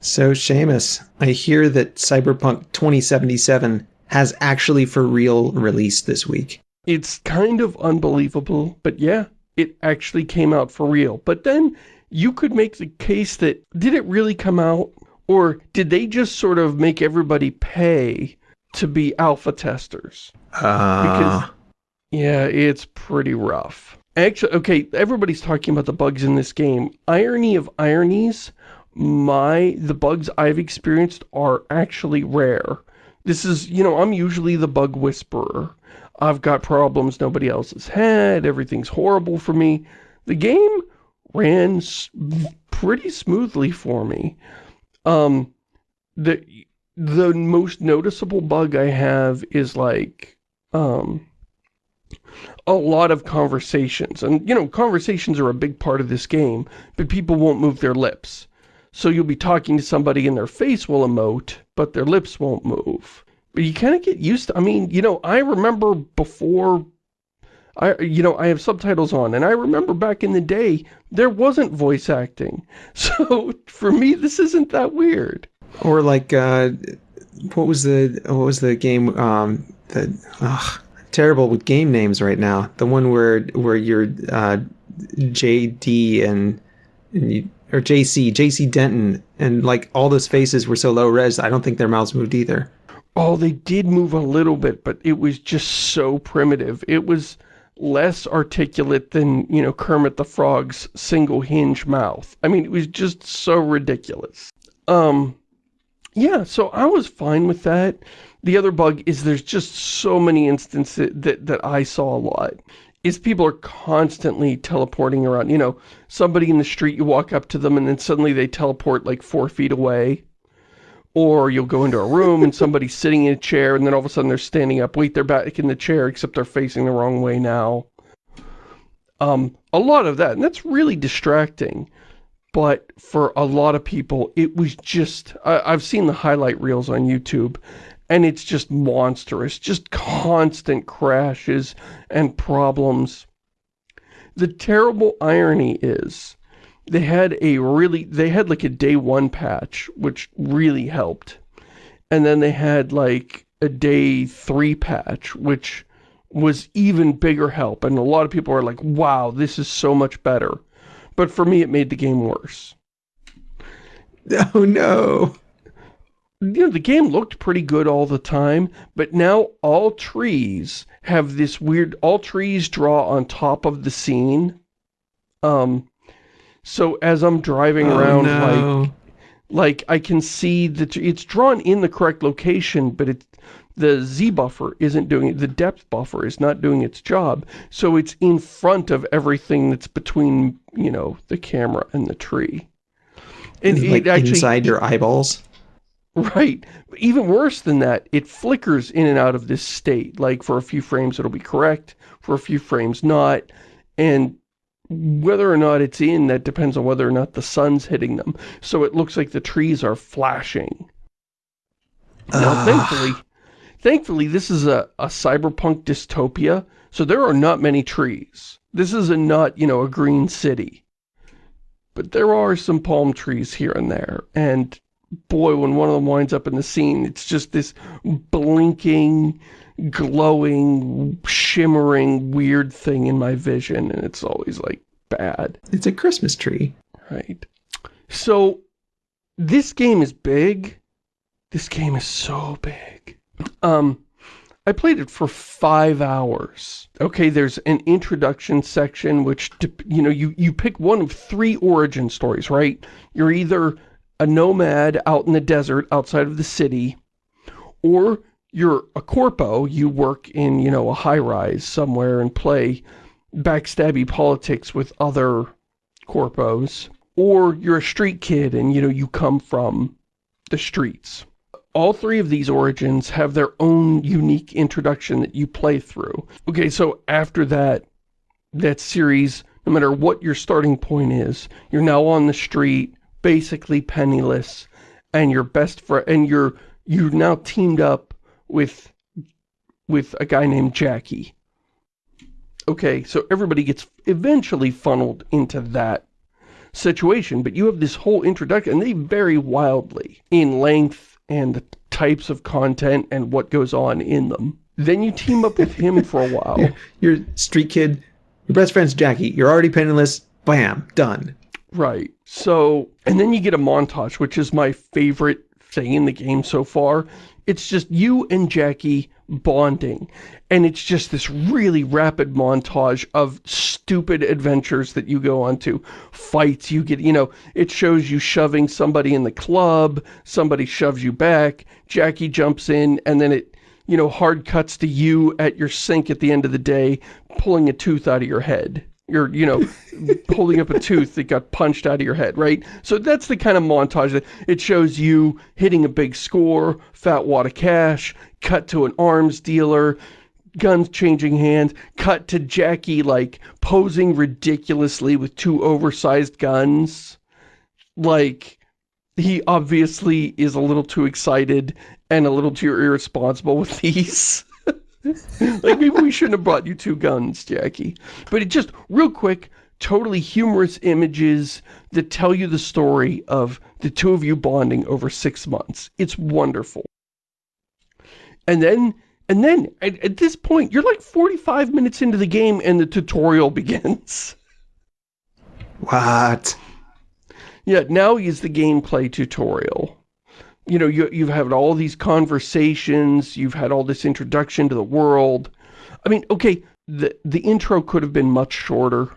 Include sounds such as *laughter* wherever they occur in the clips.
So, Shamus, I hear that Cyberpunk 2077 has actually for real released this week. It's kind of unbelievable, but yeah, it actually came out for real. But then you could make the case that, did it really come out? Or did they just sort of make everybody pay to be alpha testers? Uh... Because, yeah, it's pretty rough. Actually, okay, everybody's talking about the bugs in this game. Irony of ironies, my, the bugs I've experienced are actually rare. This is, you know, I'm usually the bug whisperer. I've got problems nobody else has had, everything's horrible for me. The game ran pretty smoothly for me. Um, the, the most noticeable bug I have is like, um, a lot of conversations. And, you know, conversations are a big part of this game, but people won't move their lips. So you'll be talking to somebody and their face will emote, but their lips won't move. But you kind of get used to, I mean, you know, I remember before, I, you know, I have subtitles on, and I remember back in the day, there wasn't voice acting. *laughs* So for me, this isn't that weird. Or like, uh, what was the, what was the game, um, that, ugh, terrible with game names right now. The one where, where you're, uh, JD and, and you, or JC, JC Denton, and like all those faces were so low res, I don't think their mouths moved either. Oh, they did move a little bit, but it was just so primitive. It was less articulate than, you know, Kermit the Frog's single hinge mouth. I mean, it was just so ridiculous. Um, yeah, so I was fine with that. The other bug is there's just so many instances that, that I saw a lot is people are constantly teleporting around. You know, somebody in the street, you walk up to them and then suddenly they teleport like four feet away. Or you'll go into a room and somebody's *laughs* sitting in a chair and then all of a sudden they're standing up. Wait, they're back in the chair except they're facing the wrong way now. Um, a lot of that, and that's really distracting. But for a lot of people, it was just, I, I've seen the highlight reels on YouTube, and it's just monstrous, just constant crashes and problems. The terrible irony is, they had a really, they had like a day one patch, which really helped. And then they had like a day three patch, which was even bigger help. And a lot of people are like, wow, this is so much better. But for me, it made the game worse. *laughs* Oh no you know, the game looked pretty good all the time, but now all trees have this weird, all trees draw on top of the scene. Um, so as I'm driving oh, around, no. like, like I can see that it's drawn in the correct location, but it, the Z buffer isn't doing it. The depth buffer is not doing its job. So it's in front of everything that's between, you know, the camera and the tree. And like it actually, inside your eyeballs? Right. Even worse than that, it flickers in and out of this state. Like for a few frames it'll be correct, for a few frames not. And whether or not it's in, that depends on whether or not the sun's hitting them. So it looks like the trees are flashing. Now, ah. thankfully, thankfully, this is a, a cyberpunk dystopia, so there are not many trees. This is a not, you know, a green city. But there are some palm trees here and there, and boy, when one of them winds up in the scene, it's just this blinking, glowing, shimmering, weird thing in my vision, and it's always, like, bad. It's a Christmas tree. Right. So, this game is big. This game is so big. Um, I played it for five hours. Okay, there's an introduction section, which, you know, you, you pick one of three origin stories, right? You're either a nomad out in the desert outside of the city, or you're a corpo, you work in, you know, a high-rise somewhere and play backstabby politics with other corpos, or you're a street kid and, you know, you come from the streets. All three of these origins have their own unique introduction that you play through. Okay, so after that, that series, no matter what your starting point is, you're now on the street, basically penniless and your best friend and you're you're now teamed up with with a guy named Jackie. Okay, so everybody gets eventually funneled into that situation, but you have this whole introduction, and they vary wildly in length and the types of content and what goes on in them. Then you team up with him for a *laughs* while. You're, you're street kid, your best friend's Jackie, you're already penniless, bam, done. Right. So, and then you get a montage, which is my favorite thing in the game so far. It's just you and Jackie bonding. And it's just this really rapid montage of stupid adventures that you go on to. Fights, you get, you know, it shows you shoving somebody in the club, somebody shoves you back, Jackie jumps in, and then it, you know, hard cuts to you at your sink at the end of the day, pulling a tooth out of your head you're, you know, holding up a tooth that got punched out of your head, right? So that's the kind of montage that it shows you hitting a big score, fat wad of cash, cut to an arms dealer, guns changing hands, cut to Jackie, like, posing ridiculously with two oversized guns. Like, he obviously is a little too excited and a little too irresponsible with *laughs* these. Like, maybe we shouldn't have brought you two guns, Jackie. But it just, real quick, totally humorous images that tell you the story of the two of you bonding over six months. It's wonderful. And then, and then, at, at this point, you're like 45 minutes into the game and the tutorial *laughs* begins. What? Yeah, now is the gameplay tutorial you know, you, you've had all these conversations, you've had all this introduction to the world. I mean, okay, the, the intro could have been much shorter.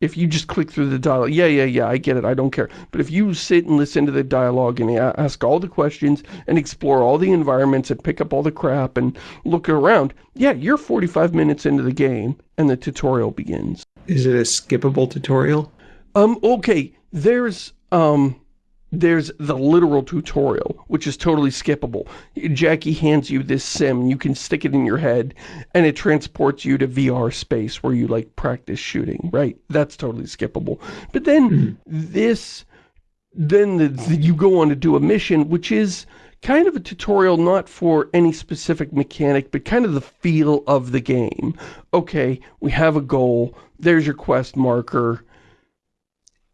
If you just click through the dialogue, yeah, yeah, yeah, I get it, I don't care. But if you sit and listen to the dialogue and ask all the questions and explore all the environments and pick up all the crap and look around, yeah, you're 45 minutes into the game and the tutorial begins. Is it a skippable tutorial? Um, okay, there's, um, there's the literal tutorial, which is totally skippable. Jackie hands you this sim, you can stick it in your head, and it transports you to VR space where you, like, practice shooting, right? That's totally skippable. But then, mm -hmm. this, then the, the, you go on to do a mission, which is kind of a tutorial not for any specific mechanic, but kind of the feel of the game. Okay, we have a goal, there's your quest marker,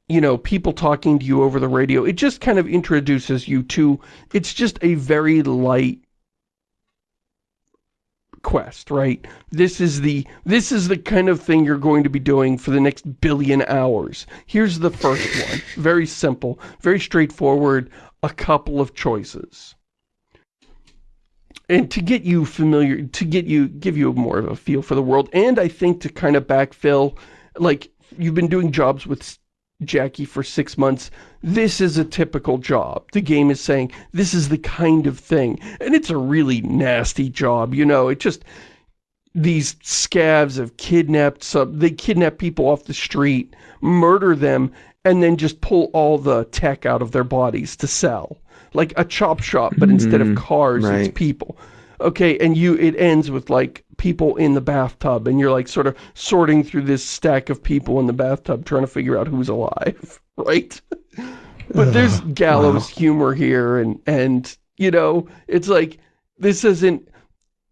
you know, people talking to you over the radio. It just kind of introduces you to, it's just a very light quest, right? This is the, this is the kind of thing you're going to be doing for the next billion hours. Here's the first one. Very simple, very straightforward, a couple of choices. And to get you familiar, to get you, give you more of a feel for the world, and I think to kind of backfill, like, you've been doing jobs with Jackie for six months, this is a typical job. The game is saying, this is the kind of thing. And it's a really nasty job, you know, it just, these scavs have kidnapped some, they kidnap people off the street, murder them, and then just pull all the tech out of their bodies to sell. Like a chop shop, but instead of mm-hmm. cars, right. it's people. Okay, and you, it ends with like people in the bathtub and you're like sort of sorting through this stack of people in the bathtub trying to figure out who's alive, *laughs* right? but there's gallows wow. humor here and, and, you know, it's like, this isn't,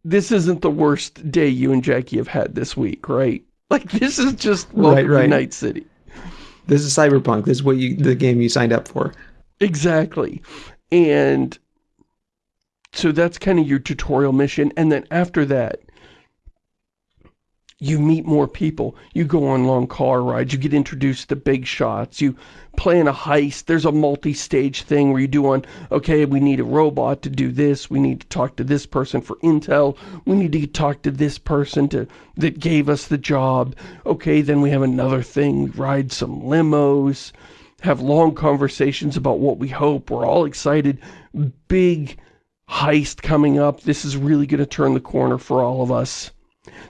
this isn't the worst day you and Jackie have had this week, right? *laughs* Like, this is just right, right. Night City. This is Cyberpunk. This is what you, the game you signed up for. Exactly. And so that's kind of your tutorial mission. And then after that, you meet more people, you go on long car rides, you get introduced to big shots, you plan a heist, there's a multi-stage thing where you do on, okay, we need a robot to do this, we need to talk to this person for intel, we need to talk to this person to that gave us the job, okay, then we have another thing, ride some limos, have long conversations about what we hope, we're all excited, big heist coming up, this is really going to turn the corner for all of us.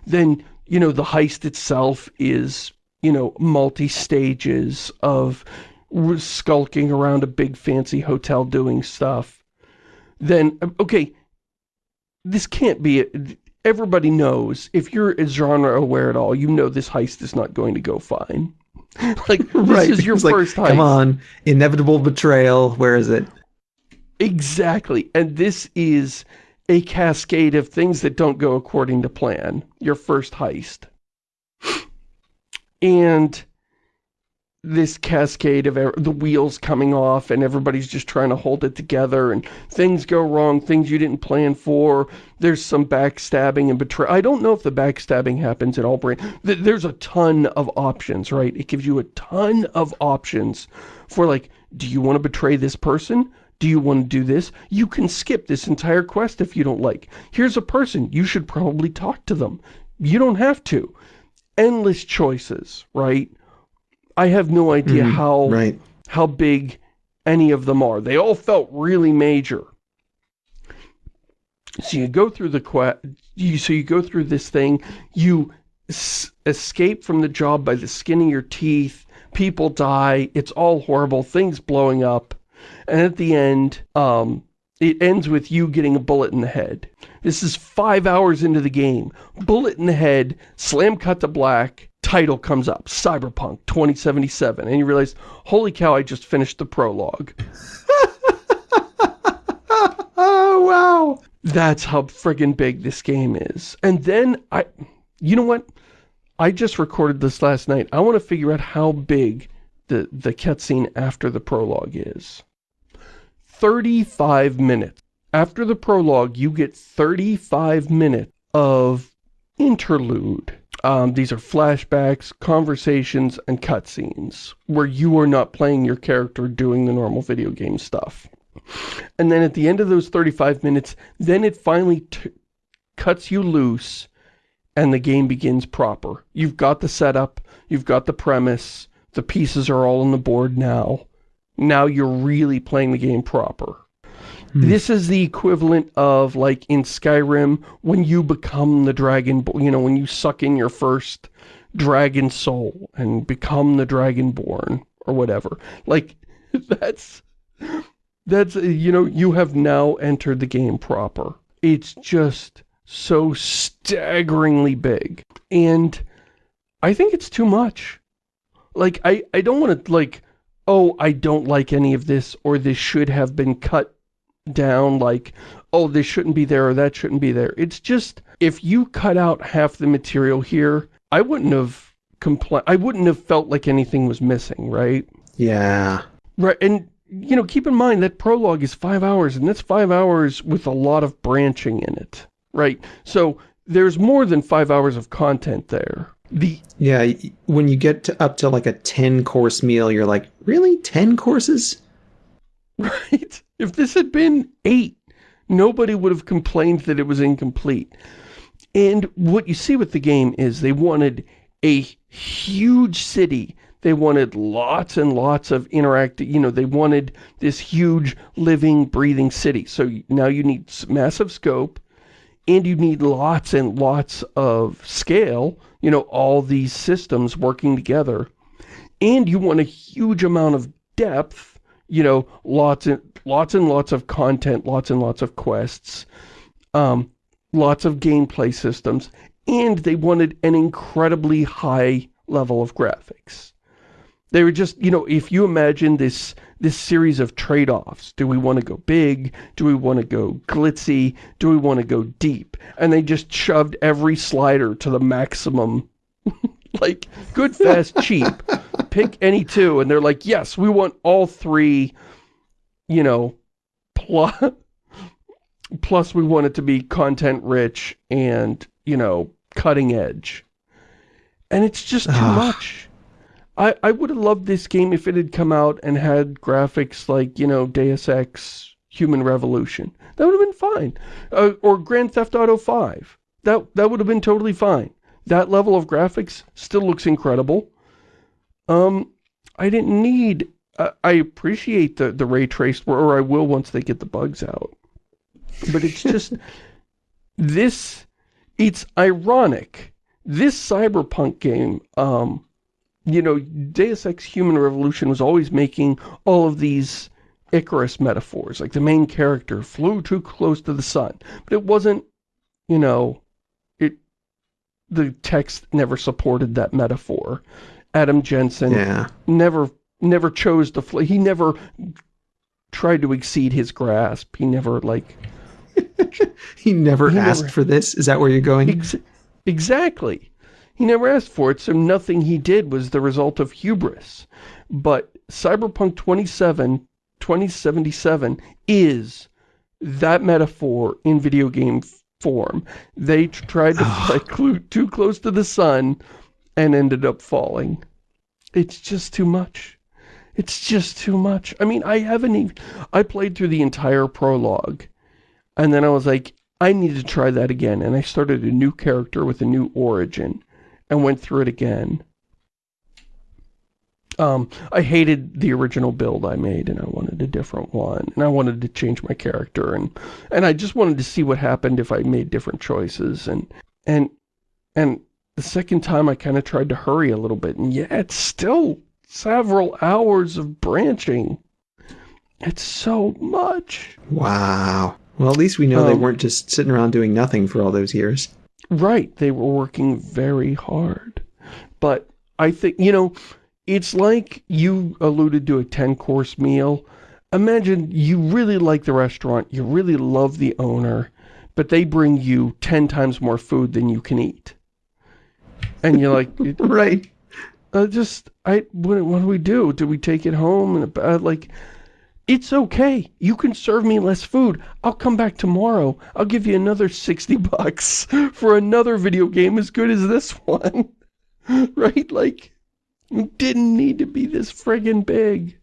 Then you know, the heist itself is, you know, multi-stages of skulking around a big fancy hotel doing stuff, then, um, okay, this can't be, everybody knows, if you're genre aware at all, you know this heist is not going to go fine. *laughs* like, this right. is your it's first like, heist. Come on, inevitable betrayal, where is it? Exactly, and this is a cascade of things that don't go according to plan. Your first heist. And this cascade of the wheels coming off and everybody's just trying to hold it together and things go wrong, things you didn't plan for. There's some backstabbing and betrayal. I don't know if the backstabbing happens at all. There's a ton of options, right? It gives you a ton of options for like, do you want to betray this person? Do you want to do this? You can skip this entire quest if you don't like. Here's a person. You should probably talk to them. You don't have to. Endless choices, right? I have no idea mm, how right. how big any of them are. They all felt really major. So you go through the quest, you, so you go through this thing, you escape from the job by the skin of your teeth, people die, it's all horrible, things blowing up, and at the end, um, it ends with you getting a bullet in the head. This is five hours into the game. Bullet in the head, slam cut to black, title comes up, Cyberpunk 2077, and you realize, holy cow, I just finished the prologue. oh, *laughs* wow. That's how friggin' big this game is. And then, I, you know what? I just recorded this last night. I want to figure out how big the, the cutscene after the prologue is. 35 minutes. After the prologue, you get 35 minutes of interlude um, these are flashbacks, conversations, and cutscenes where you are not playing your character doing the normal video game stuff. And then at the end of those 35 minutes, then it finally cuts you loose and the game begins proper. You've got the setup, you've got the premise, the pieces are all on the board now. Now you're really playing the game proper. Hmm. This is the equivalent of, like, in Skyrim, when you become the dragon, you know, when you suck in your first dragon soul and become the dragonborn, or whatever. Like, *laughs* that's, that's, you know, you have now entered the game proper. It's just so staggeringly big. And I think it's too much. Like, I, I don't want to, like, oh, I don't like any of this, or this should have been cut down like, oh, this shouldn't be there or that shouldn't be there. It's just, if you cut out half the material here, I wouldn't have compl I wouldn't have felt like anything was missing, right? Yeah. Right, and, you know, keep in mind that prologue is five hours, and that's five hours with a lot of branching in it, right? So, there's more than five hours of content there. The Yeah, when you get to up to like a 10-course meal, you're like, really? 10 courses? *laughs* Right? If this had been eight, nobody would have complained that it was incomplete. And what you see with the game is they wanted a huge city. They wanted lots and lots of interactive, you know, they wanted this huge living, breathing city. So now you need massive scope and you need lots and lots of scale, you know, all these systems working together. And you want a huge amount of depth, you know, lots and lots and lots of content, lots and lots of quests, um, lots of gameplay systems, and they wanted an incredibly high level of graphics. They were just, you know, if you imagine this this series of trade-offs, do we want to go big? Do we want to go glitzy? Do we want to go deep? And they just shoved every slider to the maximum. *laughs* like, good, fast, *laughs* cheap. Pick any two. And they're like, yes, we want all three you know, plus, *laughs* plus we want it to be content rich and, you know, cutting edge. And it's just too much. I, I would have loved this game if it had come out and had graphics like, you know, Deus Ex Human Revolution. That would have been fine. Uh, or Grand Theft Auto 5. That, that would have been totally fine. That level of graphics still looks incredible. Um, I didn't need I appreciate the, the ray traced, or I will once they get the bugs out. But it's just, *laughs* this, it's ironic. This cyberpunk game, um, you know, Deus Ex Human Revolution was always making all of these Icarus metaphors, like the main character flew too close to the sun. But it wasn't, you know, it, the text never supported that metaphor. Adam Jensen yeah. never never chose to fly. He never tried to exceed his grasp. He never, like... *laughs* he never he asked never, for this? Is that where you're going? Ex exactly. He never asked for it, so nothing he did was the result of hubris. But Cyberpunk 27, 2077 is that metaphor in video game form. They tried to *sighs* play too close to the sun and ended up falling. It's just too much. It's just too much. I mean, I haven't even... I played through the entire prologue. And then I was like, I need to try that again. And I started a new character with a new origin. And went through it again. Um, I hated the original build I made and I wanted a different one. And I wanted to change my character and and I just wanted to see what happened if I made different choices and and and the second time I kind of tried to hurry a little bit and yeah, it's still several hours of branching. It's so much. Wow. Well, at least we know um, they weren't just sitting around doing nothing for all those years. Right. They were working very hard. But I think, you know, it's like you alluded to a 10-course meal. Imagine you really like the restaurant, you really love the owner, but they bring you 10 times more food than you can eat. And you're like... *laughs* right. Uh, just, I, what, what, do we do? Do we take it home? And uh, like, it's okay. You can serve me less food. I'll come back tomorrow. I'll give you another 60 *laughs* bucks for another video game as good as this one. *laughs* right? Like, it didn't need to be this friggin' big.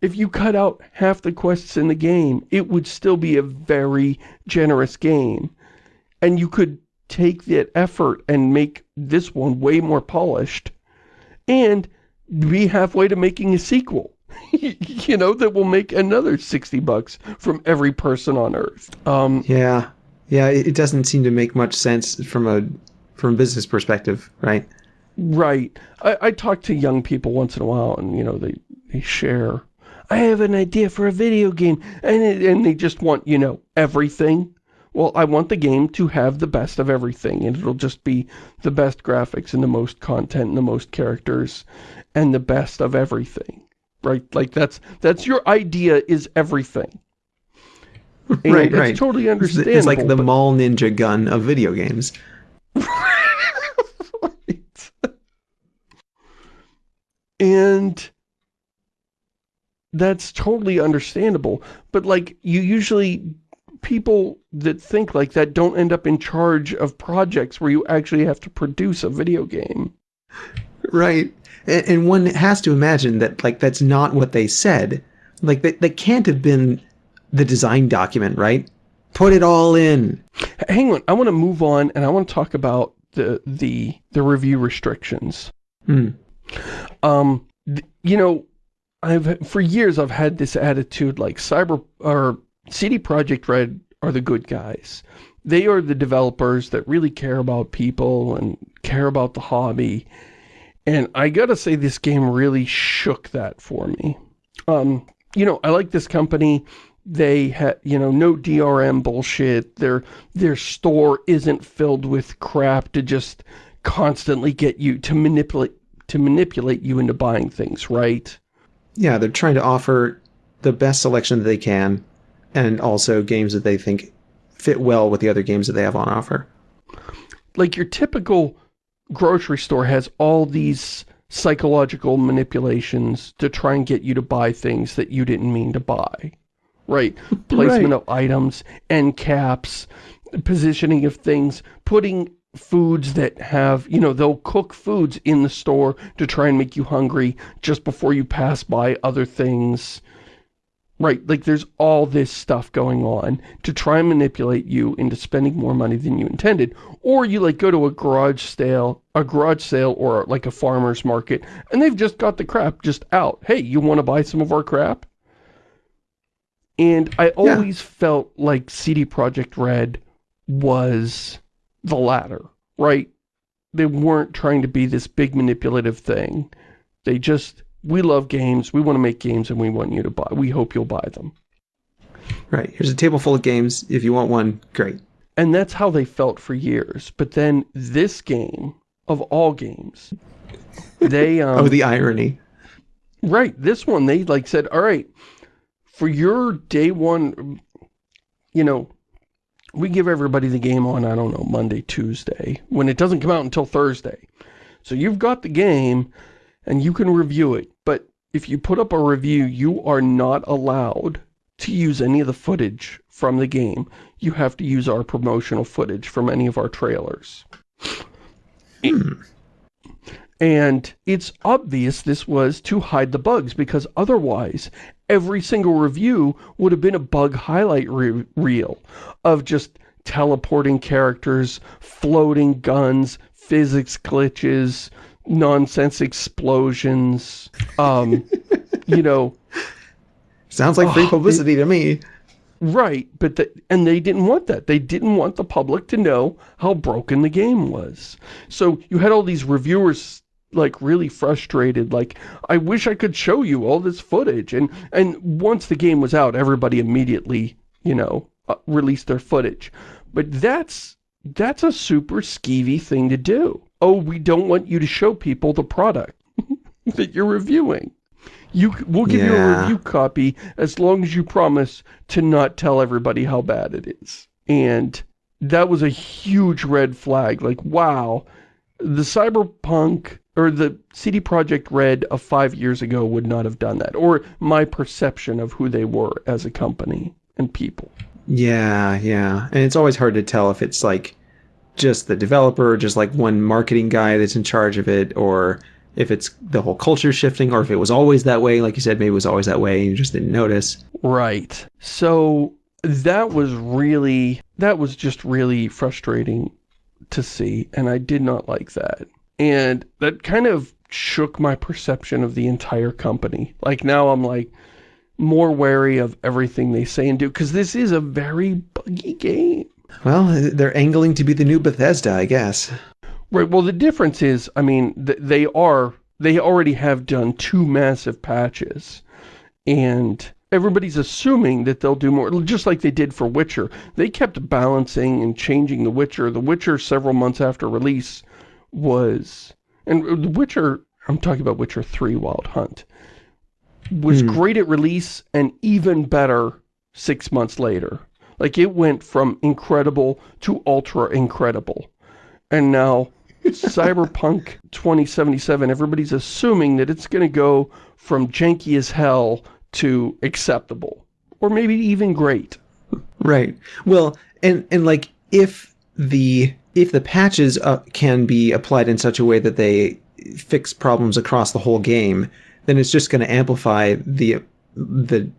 If you cut out half the quests in the game, it would still be a very generous game. And you could take that effort and make this one way more polished and be halfway to making a sequel. *laughs* you know, that will make another 60 bucks from every person on Earth. Um, yeah. Yeah, it doesn't seem to make much sense from a from a business perspective, right? Right. I, I talk to young people once in a while and, you know, they, they share, I have an idea for a video game. And, it, and they just want, you know, everything. Well, I want the game to have the best of everything. And it'll just be the best graphics and the most content and the most characters and the best of everything. Right? Like that's, that's your idea is everything. *laughs* And right, right. totally understandable. It's like the but... mall ninja gun of video games. *laughs* And that's totally understandable. But like, you usually, people that think like that don't end up in charge of projects where you actually have to produce a video game. Right. And, one has to imagine that like, that's not what they said. Like, that, that can't have been the design document, right? Put it all in. Hang on. I want to move on and I want to talk about the, the, the review restrictions. Hmm. Um, you know, I've for years I've had this attitude like Cyber or CD Projekt Red are the good guys. They are the developers that really care about people and care about the hobby. And I gotta say this game really shook that for me. Um, you know, I like this company. They had, you know, no DRM bullshit. Their their store isn't filled with crap to just constantly get you to manipulate to manipulate you into buying things, right? Yeah, they're trying to offer the best selection that they can and also games that they think fit well with the other games that they have on offer. Like your typical grocery store has all these psychological manipulations to try and get you to buy things that you didn't mean to buy. Right? *laughs* Placement right. of items, end caps, positioning of things, putting foods that have, you know, they'll cook foods in the store to try and make you hungry just before you pass by other things. Right, like there's all this stuff going on to try and manipulate you into spending more money than you intended. Or you like go to a garage sale, a garage sale or like a farmer's market and they've just got the crap just out. Hey, you want to buy some of our crap? And I always yeah. felt like CD Projekt Red was the latter, right? They weren't trying to be this big manipulative thing. They just, we love games, we want to make games, and we want you to buy, we hope you'll buy them. Right, here's a table full of games, if you want one, great. And that's how they felt for years. But then this game, of all games, *laughs* they... Um, oh, the irony. Right, this one, they like said, all right, for your day one, you know, we give everybody the game on, I don't know, Monday, Tuesday, when it doesn't come out until Thursday. So you've got the game, and you can review it, but if you put up a review, you are not allowed to use any of the footage from the game. You have to use our promotional footage from any of our trailers. And it's obvious this was to hide the bugs because otherwise every single review would have been a bug highlight re reel of just teleporting characters, floating guns, physics glitches, nonsense explosions, um, *laughs* you know. Sounds like free Oh, publicity to me. Right, but the, and they didn't want that. They didn't want the public to know how broken the game was. So you had all these reviewers like really frustrated, like, I wish I could show you all this footage. And, and once the game was out, everybody immediately, you know, uh, released their footage. But that's, that's a super skeevy thing to do. Oh, we don't want you to show people the product *laughs* that you're reviewing. You, we'll give you a review copy as long as you promise to not tell everybody how bad it is. And that was a huge red flag. Like, wow, the Cyberpunk or the CD Projekt Red of five years ago would not have done that. Or my perception of who they were as a company and people. Yeah, yeah. And it's always hard to tell if it's like just the developer, just like one marketing guy that's in charge of it, or if it's the whole culture shifting, or if it was always that way, like you said, maybe it was always that way and you just didn't notice. Right. So that was really, that was just really frustrating to see, and I did not like that. And that kind of shook my perception of the entire company. Like now I'm like more wary of everything they say and do, because this is a very buggy game. Well, they're angling to be the new Bethesda, I guess. Right, well the difference is, I mean, th they are, they already have done two massive patches, and everybody's assuming that they'll do more, just like they did for Witcher. They kept balancing and changing The Witcher. The Witcher, several months after release, was, and The Witcher, I'm talking about Witcher 3 Wild Hunt, was Hmm. great at release and even better six months later. Like, it went from incredible to ultra incredible. And now, *laughs* Cyberpunk 2077, everybody's assuming that it's going to go from janky as hell to acceptable. Or maybe even great. Right. Well, and and like if the if the patches uh, can be applied in such a way that they fix problems across the whole game, then it's just going to amplify the the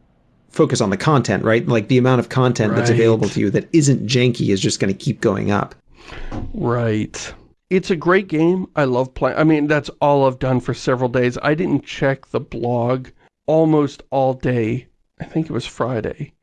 focus on the content, right? Like the amount of content that's available to you that isn't janky is just going to keep going up. Right. It's a great game. I love playing. I mean, that's all I've done for several days. I didn't check the blog almost all day. I think it was Friday.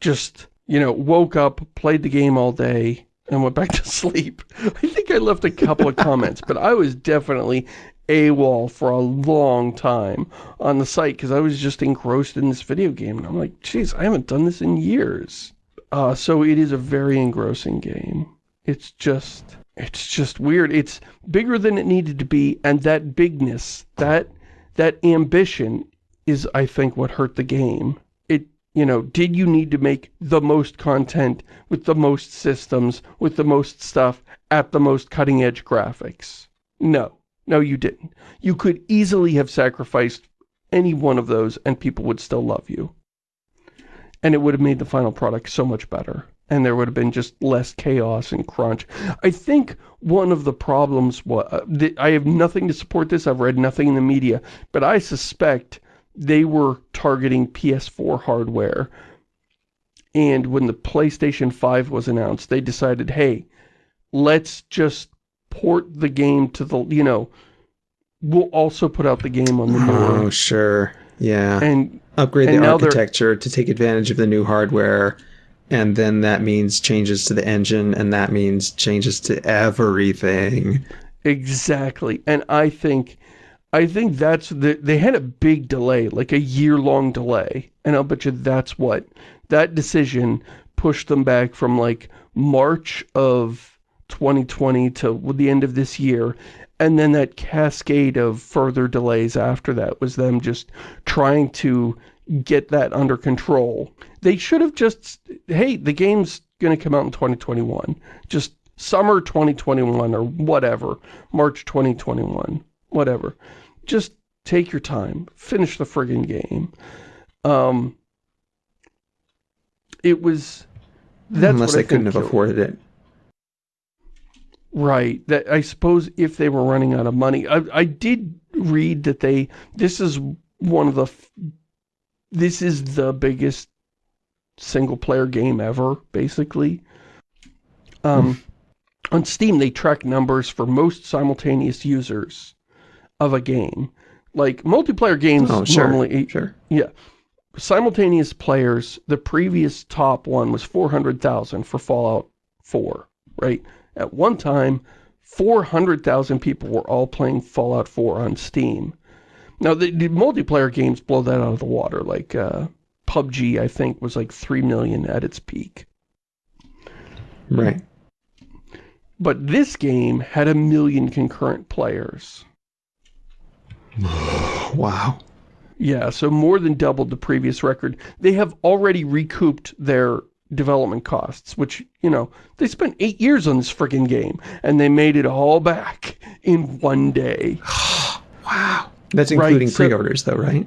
Just, you know, woke up, played the game all day, and went back *laughs* to sleep. I think I left a couple of comments, but I was definitely AWOL for a long time on the site because I was just engrossed in this video game. And I'm like, geez, I haven't done this in years. Uh, so it is a very engrossing game. It's just, it's just weird. It's bigger than it needed to be, and that bigness, that, that ambition is, I think, what hurt the game. It, you know, did you need to make the most content with the most systems, with the most stuff, at the most cutting-edge graphics? No. No, you didn't. You could easily have sacrificed any one of those, and people would still love you. And it would have made the final product so much better and there would have been just less chaos and crunch. I think one of the problems was, uh, I have nothing to support this, I've read nothing in the media, but I suspect they were targeting PS4 hardware. And when the PlayStation 5 was announced, they decided, hey, let's just port the game to the, you know, we'll also put out the game on the Oh, newer. sure. Yeah. And Upgrade and the architecture to take advantage of the new hardware. And then that means changes to the engine, and that means changes to everything. Exactly. And I think I think that's the they had a big delay, like a year-long delay. And I'll bet you that's what that decision pushed them back from like March of 2020 to the end of this year. And then that cascade of further delays after that was them just trying to get that under control. They should have just, hey, the game's going to come out in 2021. Just summer 2021 or whatever. March 2021. Whatever. Just take your time. Finish the friggin' game. Um, it was... That's Unless they couldn't have afforded it. Right. That I suppose if they were running out of money. I, I did read that they... This is one of the... This is the biggest single-player game ever, basically. Um, hmm. on Steam, they track numbers for most simultaneous users of a game. Like, multiplayer games oh, sure, normally... Sure. Yeah. Simultaneous players, the previous top one was 400,000 for Fallout 4, right? At one time, 400,000 people were all playing Fallout 4 on Steam. Now, the, the, multiplayer games blow that out of the water. Like, uh, PUBG, I think, was like 3 million at its peak. Right. But this game had a million concurrent players. *sighs* wow. Yeah, so more than doubled the previous record. They have already recouped their development costs, which, you know, they spent eight years on this friggin' game, and they made it all back in one day. *sighs* wow. That's including right, pre-orders, though, right?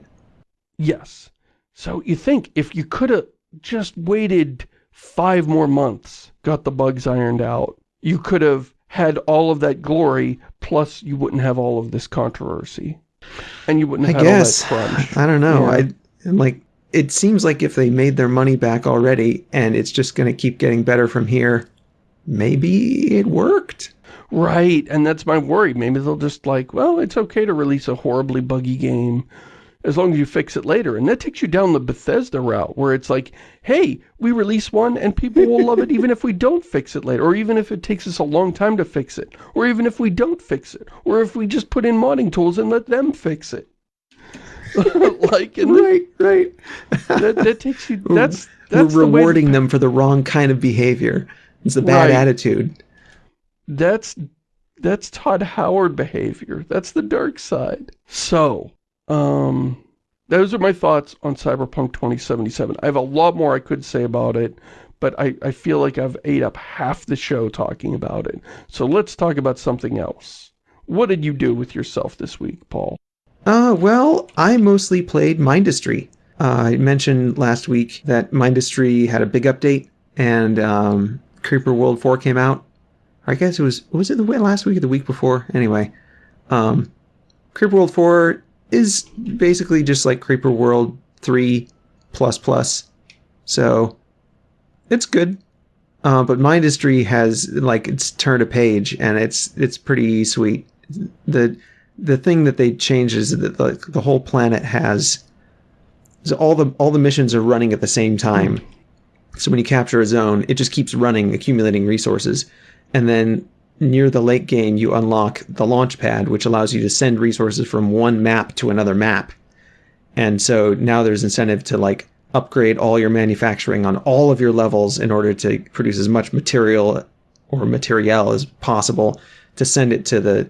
Yes. So you think if you could have just waited five more months, got the bugs ironed out, you could have had all of that glory, plus you wouldn't have all of this controversy. And you wouldn't have I guess. I don't know. Yeah. I like it seems like if they made their money back already and it's just going to keep getting better from here, maybe it worked. Right, and that's my worry. Maybe they'll just like, well, it's okay to release a horribly buggy game as long as you fix it later. And that takes you down the Bethesda route where it's like, hey, we release one and people will love it *laughs* even if we don't fix it later. Or even if it takes us a long time to fix it. Or even if we don't fix it. Or if we just put in modding tools and let them fix it. *laughs* like, right, right. that, that takes you, that's, that's We're rewarding the them for the wrong kind of behavior. It's a bad right. attitude. That's, that's Todd Howard behavior. That's the dark side. So, um, those are my thoughts on Cyberpunk 2077. I have a lot more I could say about it, but I, I feel like I've ate up half the show talking about it. So let's talk about something else. What did you do with yourself this week, Paul? Uh, well, I mostly played Mindustry. Uh, I mentioned last week that Mindustry had a big update, and um, Creeper World 4 came out. I guess it was, was it the last week or the week before? Anyway, um, Creeper World 4 is basically just like Creeper World 3 plus plus. So it's good. Uh, but Mindustry has like it's turned a page and it's it's pretty sweet. The the thing that they changed is that the, the whole planet has so all the all the missions are running at the same time. So when you capture a zone, it just keeps running, accumulating resources. And then near the late game, you unlock the launch pad, which allows you to send resources from one map to another map. And so now there's incentive to like upgrade all your manufacturing on all of your levels in order to produce as much material or material as possible to send it to the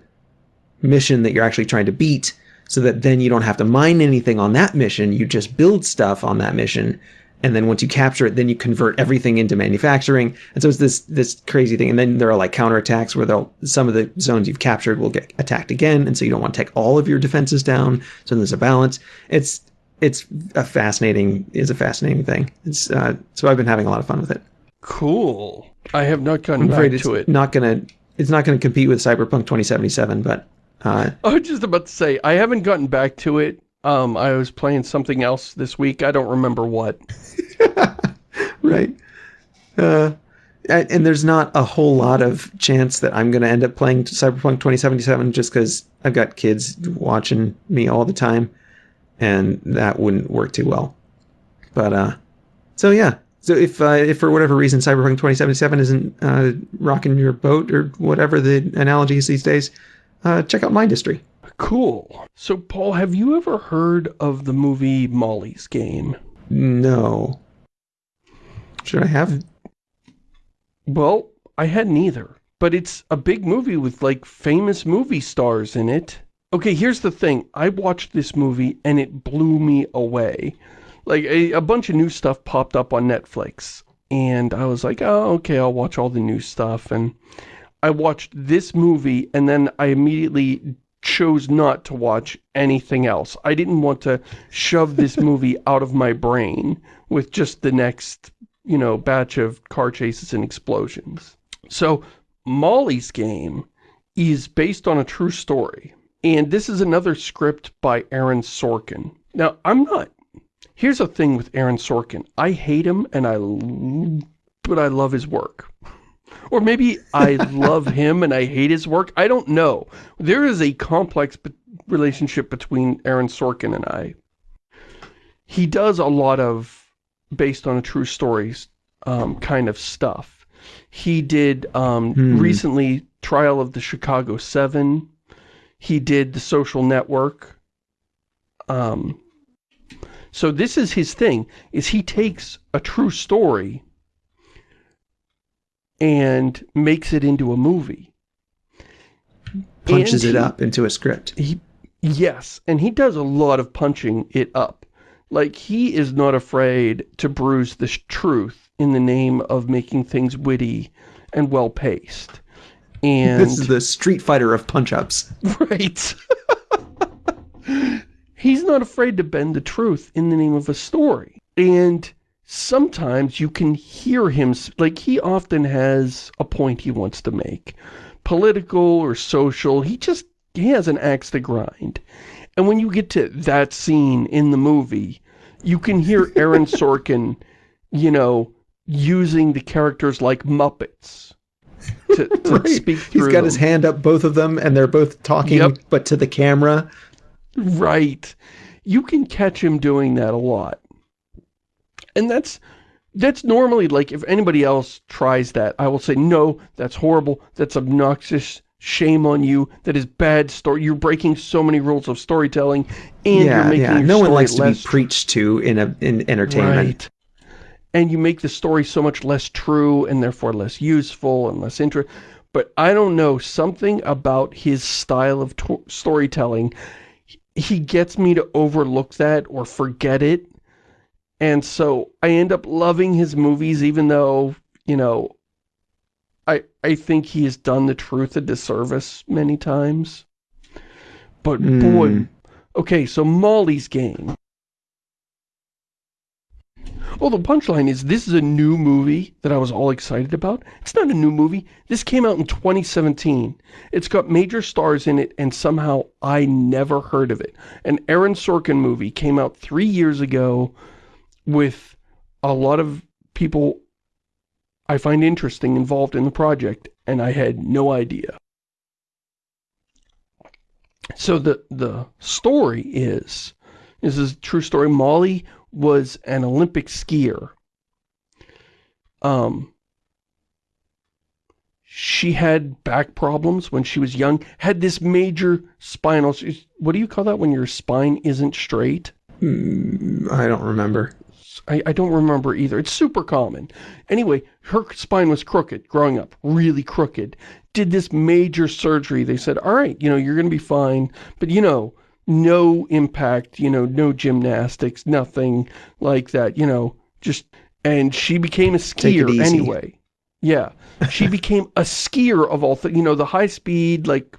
mission that you're actually trying to beat so that then you don't have to mine anything on that mission. You just build stuff on that mission and then once you capture it, then you convert everything into manufacturing. And so it's this this crazy thing. And then there are like counterattacks where they'll some of the zones you've captured will get attacked again, and so you don't want to take all of your defenses down. So there's a balance. It's it's a fascinating is a fascinating thing. It's uh, so I've been having a lot of fun with it. Cool. I have not gotten I'm it's to it. Not gonna it's not gonna compete with Cyberpunk 2077, but uh, I was just about to say I haven't gotten back to it um, I was playing something else this week. I don't remember what. *laughs* right. Uh, and there's not a whole lot of chance that I'm going to end up playing Cyberpunk 2077 just because I've got kids watching me all the time, and that wouldn't work too well. But uh, so yeah. So if uh, if for whatever reason Cyberpunk 2077 isn't uh, rocking your boat or whatever the analogy is these days, uh, check out Mindustry. Cool. So, Paul, have you ever heard of the movie Molly's Game? No. Should I have? Well, I hadn't either. But it's a big movie with, like, famous movie stars in it. Okay, here's the thing. I watched this movie and it blew me away. Like, a, a bunch of new stuff popped up on Netflix. and I was like, oh, okay, I'll watch all the new stuff, and I watched this movie, and then I immediately chose not to watch anything else. I didn't want to shove this *laughs* movie out of my brain with just the next, you know, batch of car chases and explosions. So, Molly's Game is based on a true story. And this is another script by Aaron Sorkin. Now, I'm not... Here's a thing with Aaron Sorkin. I hate him, and I... But I love his work. Or maybe I love him and I hate his work. I don't know. There is a complex relationship between Aaron Sorkin and I. He does a lot of based on a true stories um, kind of stuff. He did um, hmm. recently Trial of the Chicago 7. He did The Social Network. Um, so this is his thing, is he takes a true story and makes it into a movie. Punches he, it up into a script. He, yes, and he does a lot of punching it up. Like, he is not afraid to bruise the truth in the name of making things witty and well-paced. And This is the Street Fighter of punch-ups. Right. *laughs* He's not afraid to bend the truth in the name of a story. And sometimes you can hear him, like he often has a point he wants to make. Political or social, he just, he has an axe to grind. And when you get to that scene in the movie, you can hear Aaron *laughs* Sorkin, you know, using the characters like Muppets to, to *laughs* right. speak He's got them. his hand up, both of them, and they're both talking, yep. but to the camera. Right. You can catch him doing that a lot. And that's that's normally like if anybody else tries that, I will say, no, that's horrible, that's obnoxious, shame on you, that is bad story. You're breaking so many rules of storytelling, and yeah, you're making yeah. no one likes to be preached to in a in entertainment. Right. And you make the story so much less true and therefore less useful and less interesting. But I don't know, something about his style of storytelling, he gets me to overlook that or forget it and so I end up loving his movies even though, you know, I I think he has done the truth a disservice many times. But mm. boy, okay, so Molly's Game. Well, the punchline is this is a new movie that I was all excited about. It's not a new movie. This came out in 2017. It's got major stars in it, and somehow I never heard of it. An Aaron Sorkin movie came out three years ago with a lot of people I find interesting involved in the project, and I had no idea. So the, the story is, this is a true story, Molly was an Olympic skier. Um, she had back problems when she was young, had this major spinal, what do you call that when your spine isn't straight? Mm, I don't remember. I, I don't remember either. It's super common. Anyway, her spine was crooked growing up, really crooked. Did this major surgery. They said, all right, you know, you're going to be fine. But, you know, no impact, you know, no gymnastics, nothing like that, you know, just, and she became a skier anyway. Yeah. She became a skier of all things, you know, the high speed, like,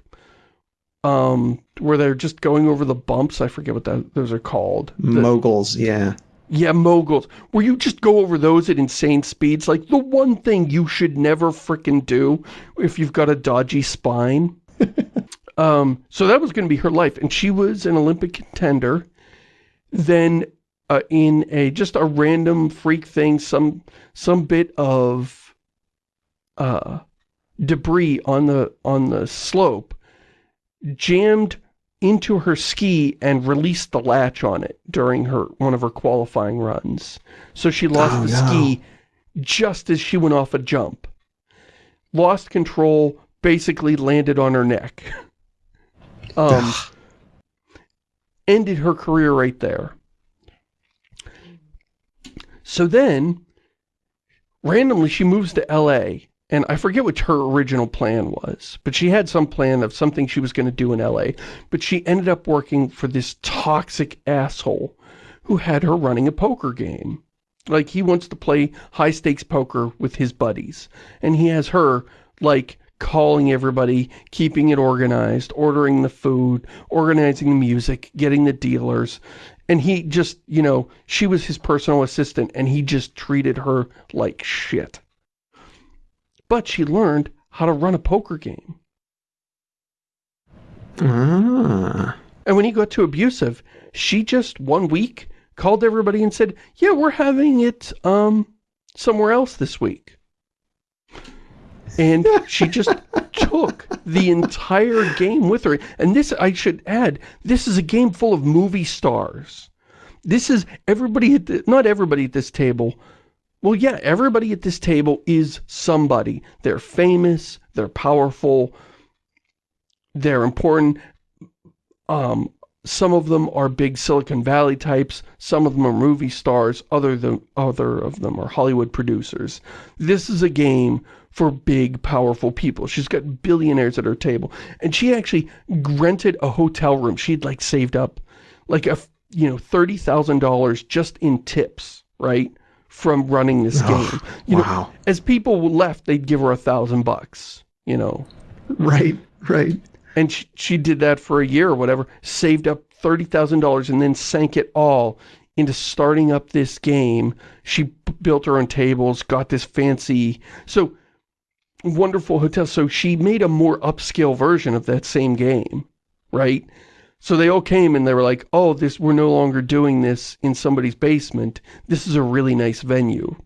um, where they're just going over the bumps. I forget what that, those are called. The, Moguls, yeah. Yeah, moguls. Where you just go over those at insane speeds. Like, the one thing you should never fricking do if you've got a dodgy spine. *laughs* um, so that was going to be her life. And she was an Olympic contender. Then uh, in a just a random freak thing, some some bit of uh, debris on the on the slope jammed into her ski and released the latch on it during her one of her qualifying runs. So she lost oh, the no. ski just as she went off a jump. Lost control, basically landed on her neck. *laughs* Um, ended her career right there. So then, randomly, she moves to L.A. And I forget what her original plan was, but she had some plan of something she was going to do in LA. But she ended up working for this toxic asshole who had her running a poker game. Like, he wants to play high-stakes poker with his buddies. And he has her, like, calling everybody, keeping it organized, ordering the food, organizing the music, getting the dealers. And he just, you know, she was his personal assistant and he just treated her like shit. But she learned how to run a poker game. Ah. And when he got too abusive, she just, one week, called everybody and said, yeah, we're having it, um, somewhere else this week. And she just *laughs* took the entire game with her. And this, I should add, this is a game full of movie stars. This is everybody at the, not everybody at this table. Well, yeah, everybody at this table is somebody. They're famous, they're powerful, they're important. Um, some of them are big Silicon Valley types, some of them are movie stars, other, than, other of them are Hollywood producers. This is a game for big, powerful people. She's got billionaires at her table. And she actually rented a hotel room. She'd like saved up like a, you know, $30,000 just in tips, right? From running this Oh, game. You wow. know, as people left, they'd give her a thousand bucks, you know. Right, right. And she, she did that for a year or whatever, saved up $30,000 and then sank it all into starting up this game. She built her own tables, got this fancy, so wonderful hotel. So she made a more upscale version of that same game, right? So they all came and they were like, oh, this we're no longer doing this in somebody's basement. This is a really nice venue.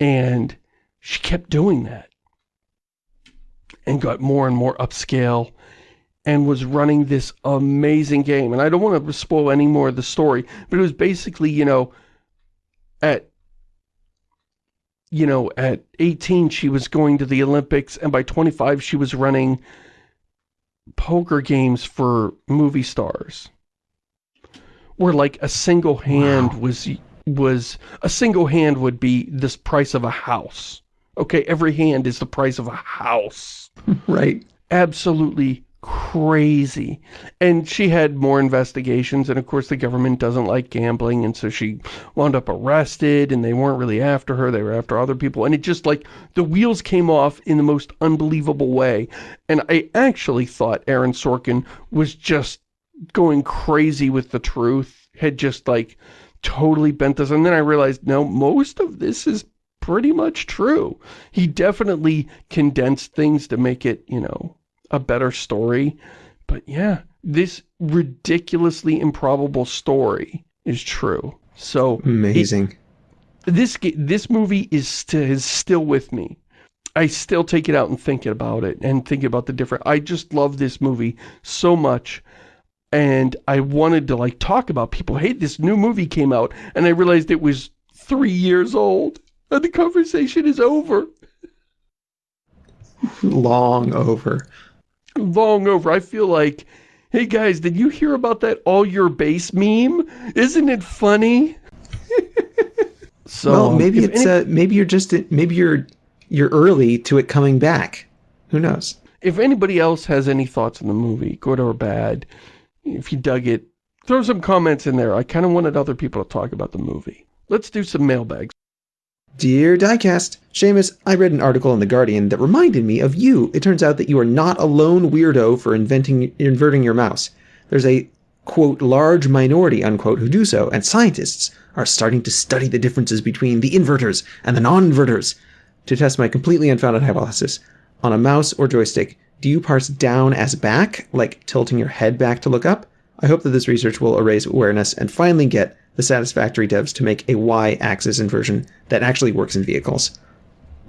And she kept doing that and got more and more upscale and was running this amazing game. And I don't want to spoil any more of the story, but it was basically, you know, at, you know, at 18 she was going to the Olympics and by 25 she was running poker games for movie stars. Where like a single hand Wow. was, was, a single hand would be this price of a house. Okay, every hand is the price of a house *laughs* Right. absolutely crazy. And she had more investigations, and of course the government doesn't like gambling, and so she wound up arrested, and they weren't really after her, they were after other people, and it just like, the wheels came off in the most unbelievable way. And I actually thought Aaron Sorkin was just going crazy with the truth, had just like totally bent this, and then I realized, no, most of this is pretty much true. He definitely condensed things to make it, you know, a better story. But yeah, this ridiculously improbable story is true. So Amazing. this this movie is, st is still with me. I still take it out and think about it and think about the different. I just love this movie so much. And I wanted to like talk about people. Hey, this new movie came out and I realized it was three years old. And the conversation is over. Long over. Long over. I feel like, hey guys, did you hear about that all your base meme? Isn't it funny? *laughs* so well, maybe it's any- uh, maybe you're just maybe you're you're early to it coming back. Who knows? if anybody else has any thoughts on the movie, good or bad, if you dug it, throw some comments in there. I kind of wanted other people to talk about the movie. Let's do some mailbags. Dear Diecast, Shamus, I read an article in The Guardian that reminded me of you. It turns out that you are not a lone weirdo for inventing inverting your mouse. There's a quote large minority unquote who do so, and scientists are starting to study the differences between the inverters and the non-inverters. To test my completely unfounded hypothesis, on a mouse or joystick, do you parse down as back, like tilting your head back to look up? I hope that this research will erase awareness and finally get the satisfactory devs to make a y-axis inversion that actually works in vehicles.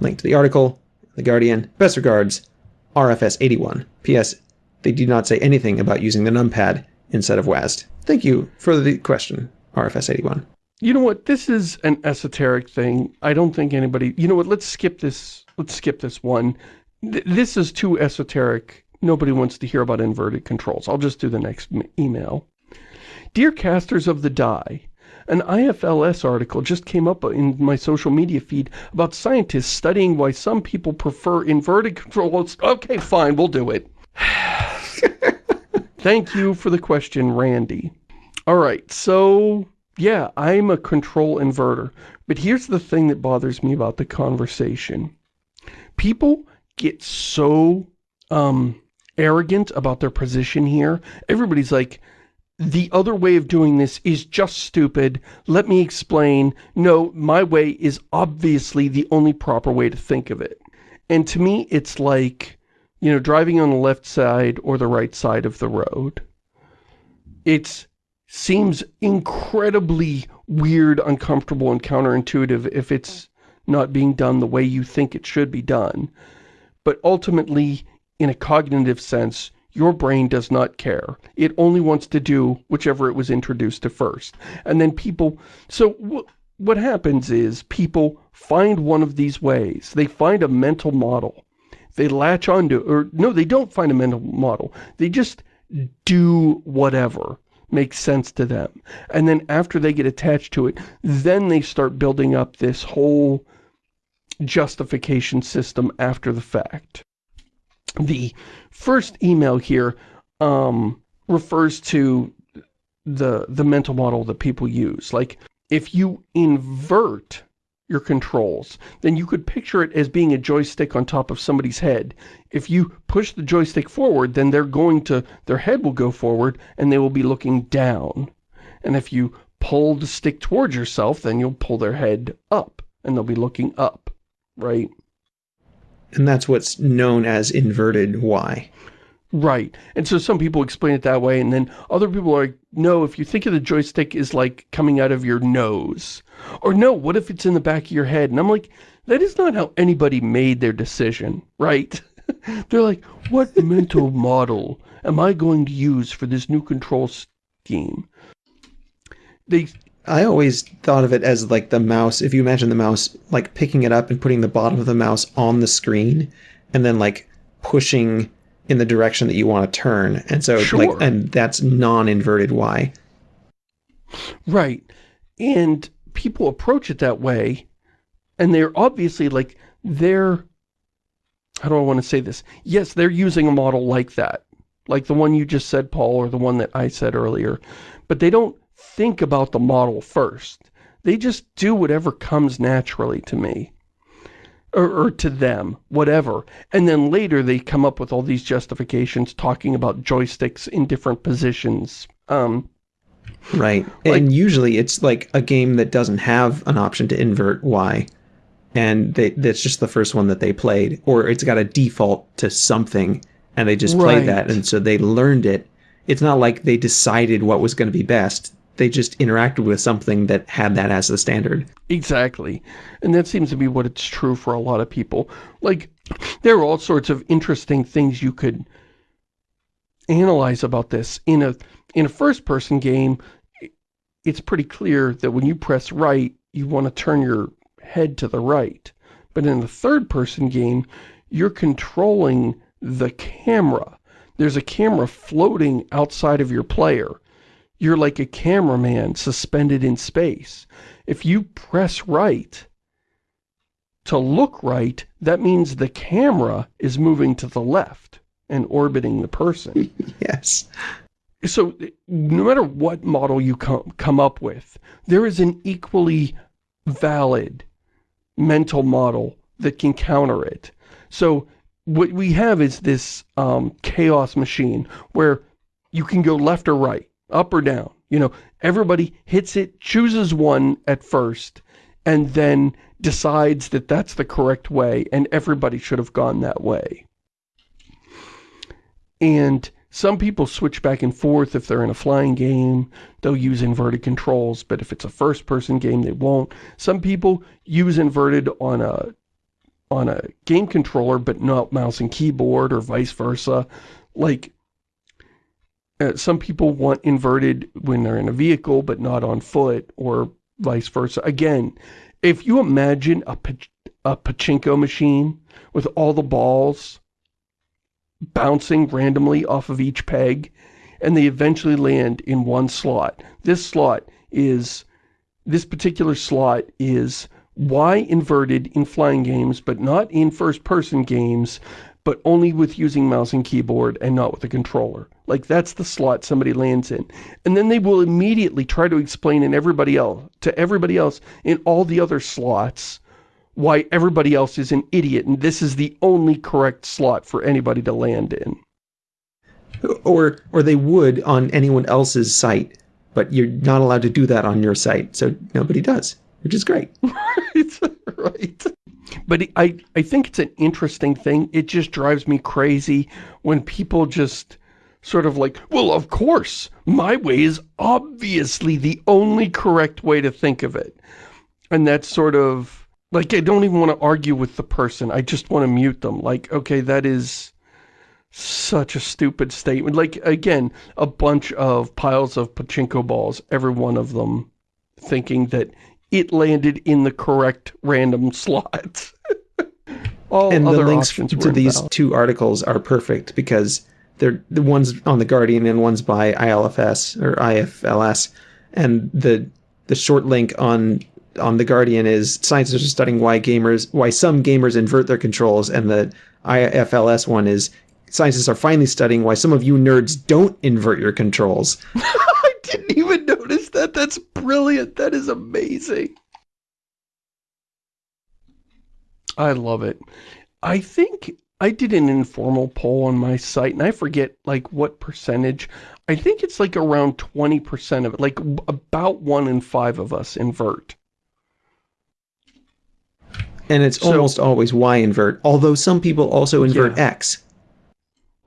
Link to the article, The Guardian. Best regards, RFS81. P.S. They do not say anything about using the numpad instead of WASD. Thank you for the question, RFS81. You know what? This is an esoteric thing. I don't think anybody... You know what? Let's skip this. Let's skip this one. Th this is too esoteric. Nobody wants to hear about inverted controls. I'll just do the next email. Dear casters of the die, an IFLS article just came up in my social media feed about scientists studying why some people prefer inverted controls. Okay, fine, we'll do it. *laughs* Thank you for the question, Randy. All right, so Yeah, I'm a control inverter. But here's the thing that bothers me about the conversation. People get so um, arrogant about their position here. Everybody's like, the other way of doing this is just stupid. Let me explain. No, my way is obviously the only proper way to think of it. And to me, it's like, you know, driving on the left side or the right side of the road. It seems incredibly weird, uncomfortable, and counterintuitive if it's not being done the way you think it should be done. But ultimately, in a cognitive sense, your brain does not care. It only wants to do whichever it was introduced to first. And then people... So what happens is people find one of these ways. They find a mental model. They latch onto... Or no, they don't find a mental model. They just do whatever makes sense to them. And then after they get attached to it, then they start building up this whole justification system after the fact. The first email here um, refers to the, the mental model that people use. Like, if you invert your controls, then you could picture it as being a joystick on top of somebody's head. If you push the joystick forward, then they're going to, their head will go forward and they will be looking down. And if you pull the stick towards yourself, then you'll pull their head up and they'll be looking up, right? And that's what's known as inverted Y. Right. And so some people explain it that way, and then other people are like, no, if you think of the joystick as like coming out of your nose. Or no, what if it's in the back of your head? And I'm like, that is not how anybody made their decision, right? *laughs* They're like, what mental *laughs* model am I going to use for this new control scheme? They I always thought of it as like the mouse, if you imagine the mouse, like picking it up and putting the bottom of the mouse on the screen and then like pushing in the direction that you want to turn. And so sure. like, and that's non-inverted Y. Right. And people approach it that way and they're obviously like, they're, how do I want to say this? Yes, they're using a model like that. Like the one you just said, Paul, or the one that I said earlier. But they don't think about the model first. They just do whatever comes naturally to me. Or, or, to them, whatever. And then later they come up with all these justifications talking about joysticks in different positions. Um, right. Like, and usually it's like a game that doesn't have an option to invert Y. And they, that's just the first one that they played. Or it's got a default to something and they just played that. And so they learned it. It's not like they decided what was going to be best they just interacted with something that had that as the standard. Exactly. And that seems to be what it's true for a lot of people. Like, there are all sorts of interesting things you could analyze about this. In a, in a first-person game, it's pretty clear that when you press right, you want to turn your head to the right. But in a third-person game, you're controlling the camera. There's a camera floating outside of your player you're like a cameraman suspended in space. If you press right to look right, that means the camera is moving to the left and orbiting the person. *laughs* yes. So no matter what model you come, come up with, there is an equally valid mental model that can counter it. So what we have is this um, chaos machine where you can go left or right up or down. You know, everybody hits it, chooses one at first, and then decides that that's the correct way, and everybody should have gone that way. And some people switch back and forth if they're in a flying game. They'll use inverted controls, but if it's a first-person game, they won't. Some people use inverted on a on a game controller, but not mouse and keyboard, or vice versa. Like, uh, some people want inverted when they're in a vehicle, but not on foot, or vice versa. Again, if you imagine a, a pachinko machine with all the balls bouncing randomly off of each peg, and they eventually land in one slot. This slot is, this particular slot is Y inverted in flying games, but not in first-person games, but only with using mouse and keyboard and not with a controller. Like, that's the slot somebody lands in. And then they will immediately try to explain in everybody else, to everybody else in all the other slots why everybody else is an idiot and this is the only correct slot for anybody to land in. Or, or they would on anyone else's site, but you're not allowed to do that on your site, so nobody does, which is great. *laughs* right, right. But I, I think it's an interesting thing. It just drives me crazy when people just sort of like, well, of course, my way is obviously the only correct way to think of it. And that's sort of, like, I don't even want to argue with the person. I just want to mute them. Like, okay, that is such a stupid statement. Like, again, a bunch of piles of pachinko balls, every one of them thinking that it landed in the correct random slot. *laughs* All and the links to these invalid. two articles are perfect because they're the ones on the Guardian and one's by ILFS or IFLS, and the the short link on on the Guardian is scientists are studying why gamers why some gamers invert their controls, and the IFLS one is scientists are finally studying why some of you nerds don't invert your controls. *laughs* I didn't even notice that. That's brilliant. That is amazing. I love it. I think I did an informal poll on my site, and I forget, like, what percentage. I think it's, like, around 20% of it. Like, about one in five of us invert. And it's so, almost always Y invert, although some people also invert yeah. X.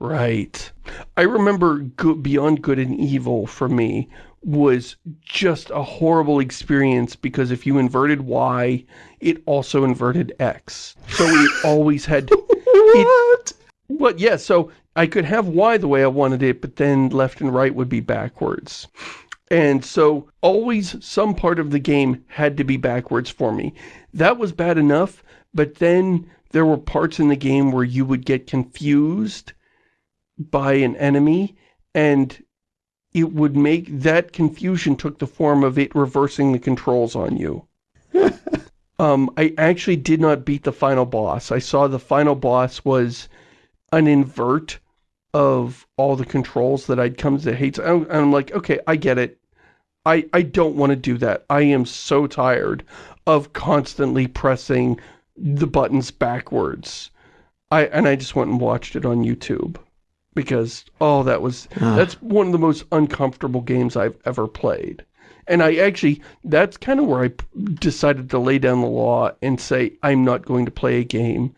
Right. I remember good, Beyond Good and Evil for me was just a horrible experience because if you inverted Y, it also inverted X. So we *laughs* always had... what? It, well, yeah, so I could have Y the way I wanted it, but then left and right would be backwards. And so always some part of the game had to be backwards for me. That was bad enough, but then there were parts in the game where you would get confused by an enemy and it would make that confusion took the form of it reversing the controls on you. *laughs* um, I actually did not beat the final boss. I saw the final boss was an invert of all the controls that I'd come to hate. I'm, I'm like, okay, I get it. I, I don't want to do that. I am so tired of constantly pressing the buttons backwards. I And I just went and watched it on YouTube because, oh, that was, uh. that's one of the most uncomfortable games I've ever played. And I actually, that's kind of where I decided to lay down the law and say, I'm not going to play a game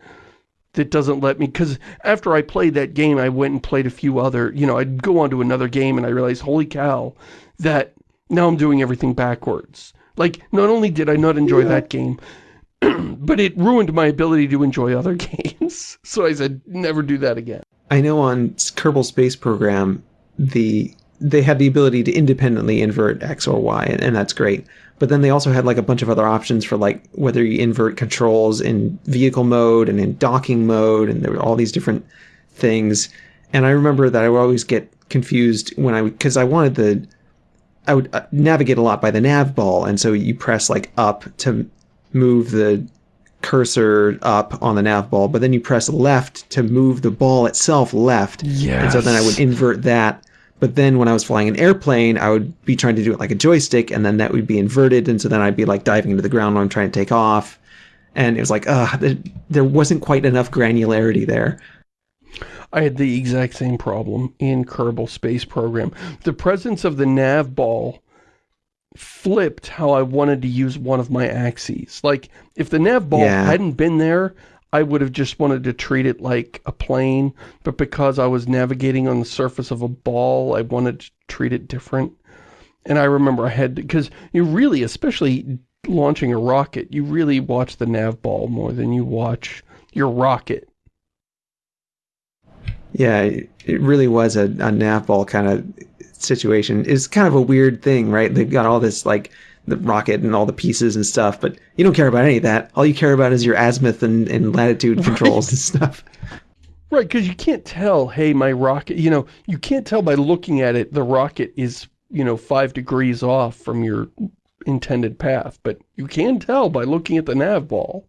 that doesn't let me, because after I played that game, I went and played a few other, you know, I'd go on to another game and I realized, holy cow, that now I'm doing everything backwards. Like, not only did I not enjoy yeah. that game, *clears throat* but it ruined my ability to enjoy other *laughs* games. so I said, never do that again. I know on Kerbal Space Program, the they had the ability to independently invert X or Y, and, and, that's great. But then they also had like a bunch of other options for like whether you invert controls in vehicle mode and in docking mode, and there were all these different things. And I remember that I would always get confused when I because I wanted the I would uh, navigate a lot by the nav ball, and so you press like up to move the cursor up on the nav ball, but then you press left to move the ball itself left. Yes. And so then I would invert that. But then when I was flying an airplane, I would be trying to do it like a joystick, and then that would be inverted, and so then I'd be like diving into the ground when I'm trying to take off. And it was like, uh, there wasn't quite enough granularity there. I had the exact same problem in Kerbal Space Program. The presence of the nav ball flipped how I wanted to use one of my axes. Like, if the nav ball yeah. hadn't been there, I would have just wanted to treat it like a plane, but because I was navigating on the surface of a ball, I wanted to treat it different. And I remember I had, because you really, especially launching a rocket, you really watch the nav ball more than you watch your rocket. Yeah, it really was a, a nav ball kind of situation is kind of a weird thing, right? They've got all this like the rocket and all the pieces and stuff, but you don't care about any of that. All you care about is your azimuth and, and latitude controls right. and stuff. Right, because you can't tell, hey, my rocket, you know, you can't tell by looking at it, the rocket is, you know, five degrees off from your intended path, but you can tell by looking at the nav ball.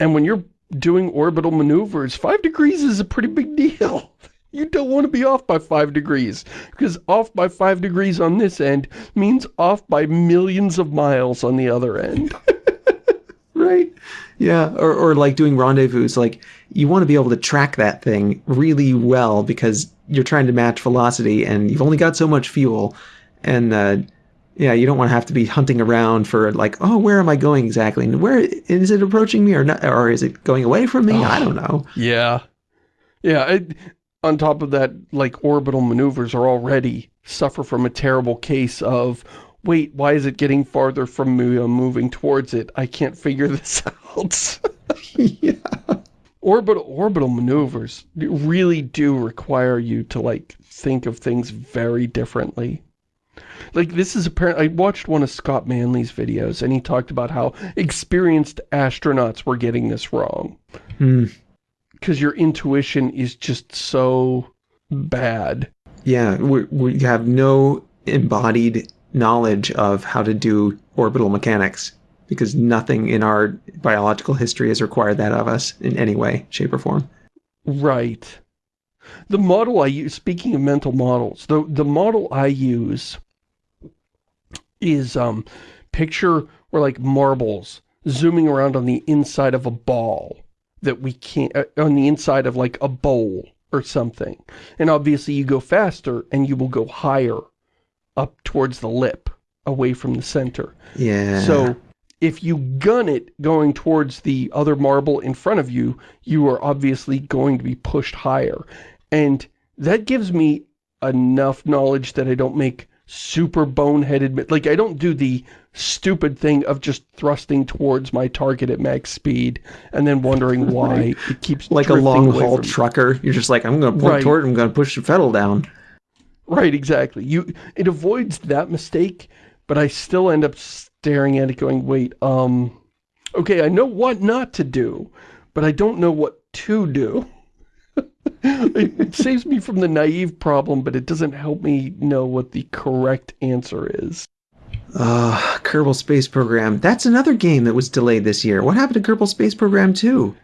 And when you're doing orbital maneuvers, five degrees is a pretty big deal. You don't want to be off by five degrees, because off by five degrees on this end means off by millions of miles on the other end. *laughs* right? Yeah, or, or like doing rendezvous, like you want to be able to track that thing really well because you're trying to match velocity and you've only got so much fuel. And uh, yeah, you don't want to have to be hunting around for like, oh, where am I going exactly? And where is it approaching me or not? Or is it going away from me? Oh, I don't know. Yeah. Yeah. On top of that, like orbital maneuvers are already suffer from a terrible case of, wait, why is it getting farther from me? I'm moving towards it. I can't figure *laughs* this out. *laughs* yeah. Orbital, orbital maneuvers really do require you to like think of things very differently. Like, this is apparent. I watched one of Scott Manley's videos, and he talked about how experienced astronauts were getting this wrong. Hmm. Because hmm. your intuition is just so bad. Yeah, we, we have no embodied knowledge of how to do orbital mechanics because nothing in our biological history has required that of us in any way, shape, or form. Right. The model I use, speaking of mental models, the, the model I use is um picture we're like marbles zooming around on the inside of a ball that we can't uh, on the inside of like a bowl or something. And obviously you go faster and you will go higher up towards the lip away from the center. Yeah. So if you gun it going towards the other marble in front of you you are obviously going to be pushed higher. And that gives me enough knowledge that I don't make super boneheaded, like I don't do the stupid thing of just thrusting towards my target at max speed and then wondering *laughs* why right. it keeps like a long haul trucker. You're just like, I'm going to point right. toward it, I'm going to push the pedal down. Right, exactly. You It avoids that mistake, but I still end up staring at it going, wait, um, okay, I know what not to do, but I don't know what to do it saves me from the naive problem, but it doesn't help me know what the correct answer is. Uh, Kerbal Space Program. That's another game that was delayed this year. What happened to Kerbal Space Program 2?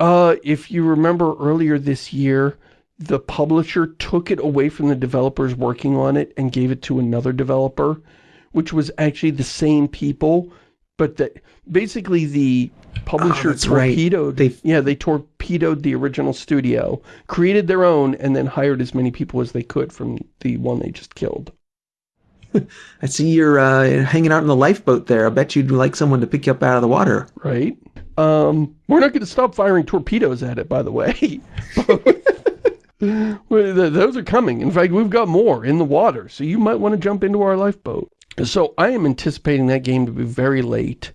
Uh, if you remember earlier this year, the publisher took it away from the developers working on it and gave it to another developer, which was actually the same people, but that basically the publisher oh, torpedoed. Right. They, yeah, they torpedoed the original studio, created their own, and then hired as many people as they could from the one they just killed. *laughs* I see you're uh, hanging out in the lifeboat there. I bet you'd like someone to pick you up out of the water. Right. Um, we're not going to stop firing torpedoes at it, by the way. *laughs* Those are coming. In fact, we've got more in the water, so you might want to jump into our lifeboat. So I am anticipating that game to be very late,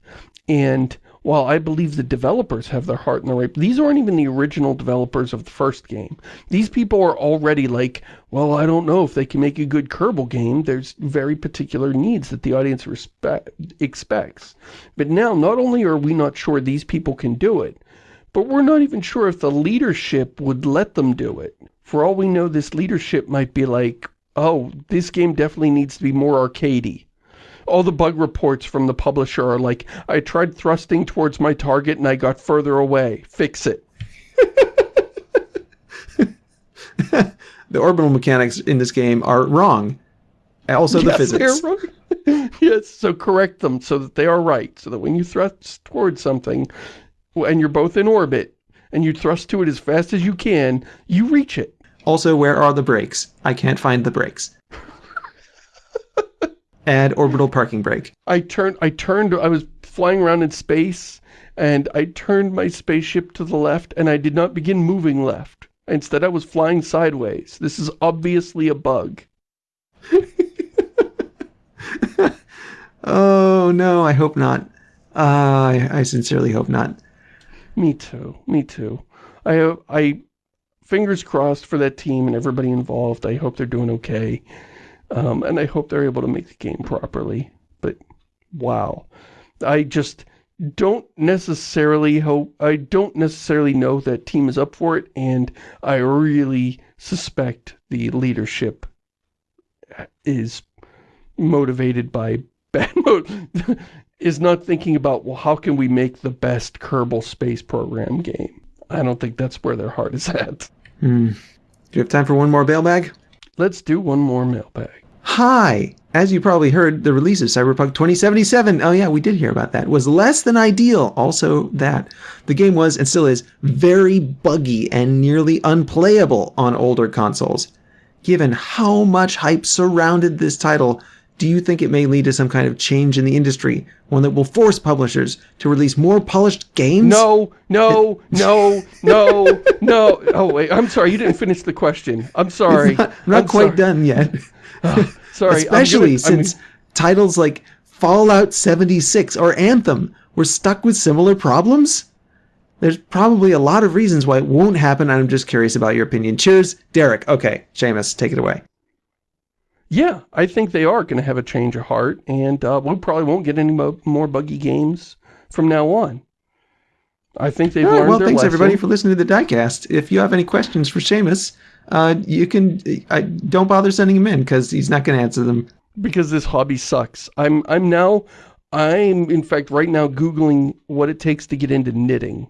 and while I believe the developers have their heart in the right, these aren't even the original developers of the first game. These people are already like, well, I don't know if they can make a good Kerbal game. There's very particular needs that the audience respect, expects. But now, not only are we not sure these people can do it, but we're not even sure if the leadership would let them do it. For all we know, this leadership might be like, oh, this game definitely needs to be more arcadey all the bug reports from the publisher are like, I tried thrusting towards my target and I got further away. Fix it. *laughs* the orbital mechanics in this game are wrong. Also the yes, physics. *laughs* yes, so correct them so that they are right. So that when you thrust towards something and you're both in orbit and you thrust to it as fast as you can, you reach it. Also, where are the brakes? I can't find the brakes *laughs* add orbital parking brake. I turned, I turned, I was flying around in space, and I turned my spaceship to the left, and I did not begin moving left. Instead, I was flying sideways. This is obviously a bug. *laughs* oh, no, I hope not. Uh, I, I sincerely hope not. Me too. Me too. I, I, fingers crossed for that team and everybody involved. I hope they're doing okay. Um, and I hope they're able to make the game properly. But, wow. I just don't necessarily hope, I don't necessarily know that team is up for it, and I really suspect the leadership is motivated by *laughs* bad mode. is not thinking about, well, how can we make the best Kerbal Space Program game? I don't think that's where their heart is at. Hmm. Do you have time for one more mailbag? Let's do one more mailbag. Hi! As you probably heard, the release of Cyberpunk 2077, oh yeah, we did hear about that, was less than ideal. Also that the game was, and still is, very buggy and nearly unplayable on older consoles. Given how much hype surrounded this title, do you think it may lead to some kind of change in the industry? One that will force publishers to release more polished games? No, no, no, no, no. Oh, wait, I'm sorry, you didn't finish the question. I'm sorry. Not, not I'm quite sorry. done yet. Oh, *laughs* sorry. Especially gonna- I'm- since titles like Fallout 76 or Anthem were stuck with similar problems? There's probably a lot of reasons why it won't happen, and I'm just curious about your opinion. Cheers, Derek. Okay, Shamus, take it away. Yeah, I think they are going to have a change of heart, and uh, we probably won't get any mo more buggy games from now on. I think they've All right, learned well, thanks lesson. everybody for listening to the diecast. If you have any questions for Shamus, uh, you can uh, don't bother sending him in because he's not going to answer them. because this hobby sucks. I'm I'm now I'm in fact right now googling what it takes to get into knitting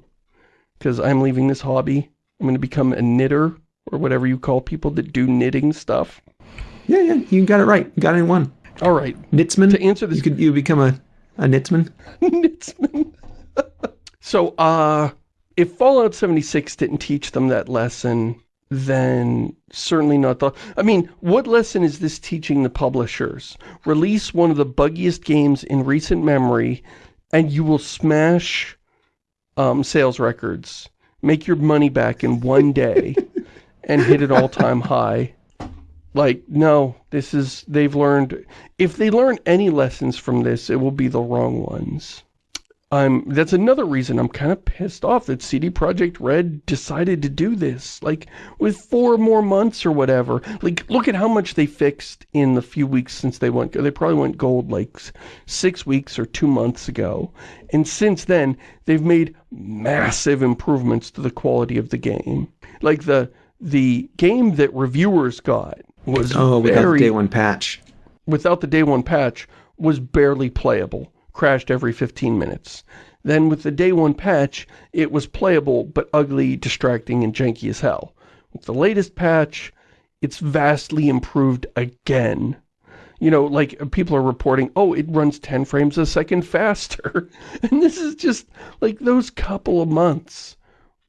because I'm leaving this hobby. I'm going to become a knitter or whatever you call people that do knitting stuff. Yeah, yeah, you got it right. You got it in one. All right, Knitsman. to answer this you could you become a a knitsman. *laughs* Knitsman. so, uh, if Fallout 76 didn't teach them that lesson, then certainly not the... I mean, what lesson is this teaching the publishers? Release one of the buggiest games in recent memory, and you will smash um, sales records. Make your money back in one day *laughs* and hit an all-time high. Like, no, this is, they've learned, if they learn any lessons from this, it will be the wrong ones. I'm, that's another reason I'm kind of pissed off that CD Projekt Red decided to do this. Like, with four more months or whatever. Like, look at how much they fixed in the few weeks since they went, they probably went gold like six weeks or two months ago. And since then, they've made massive improvements to the quality of the game. Like, the, the game that reviewers got was Oh, got the day one patch. without the day one patch was barely playable, crashed every 15 minutes. Then with the day one patch, it was playable but ugly, distracting, and janky as hell. With the latest patch, it's vastly improved again. You know, like people are reporting, oh, it runs 10 frames a second *laughs* faster. *laughs* and this is just like those couple of months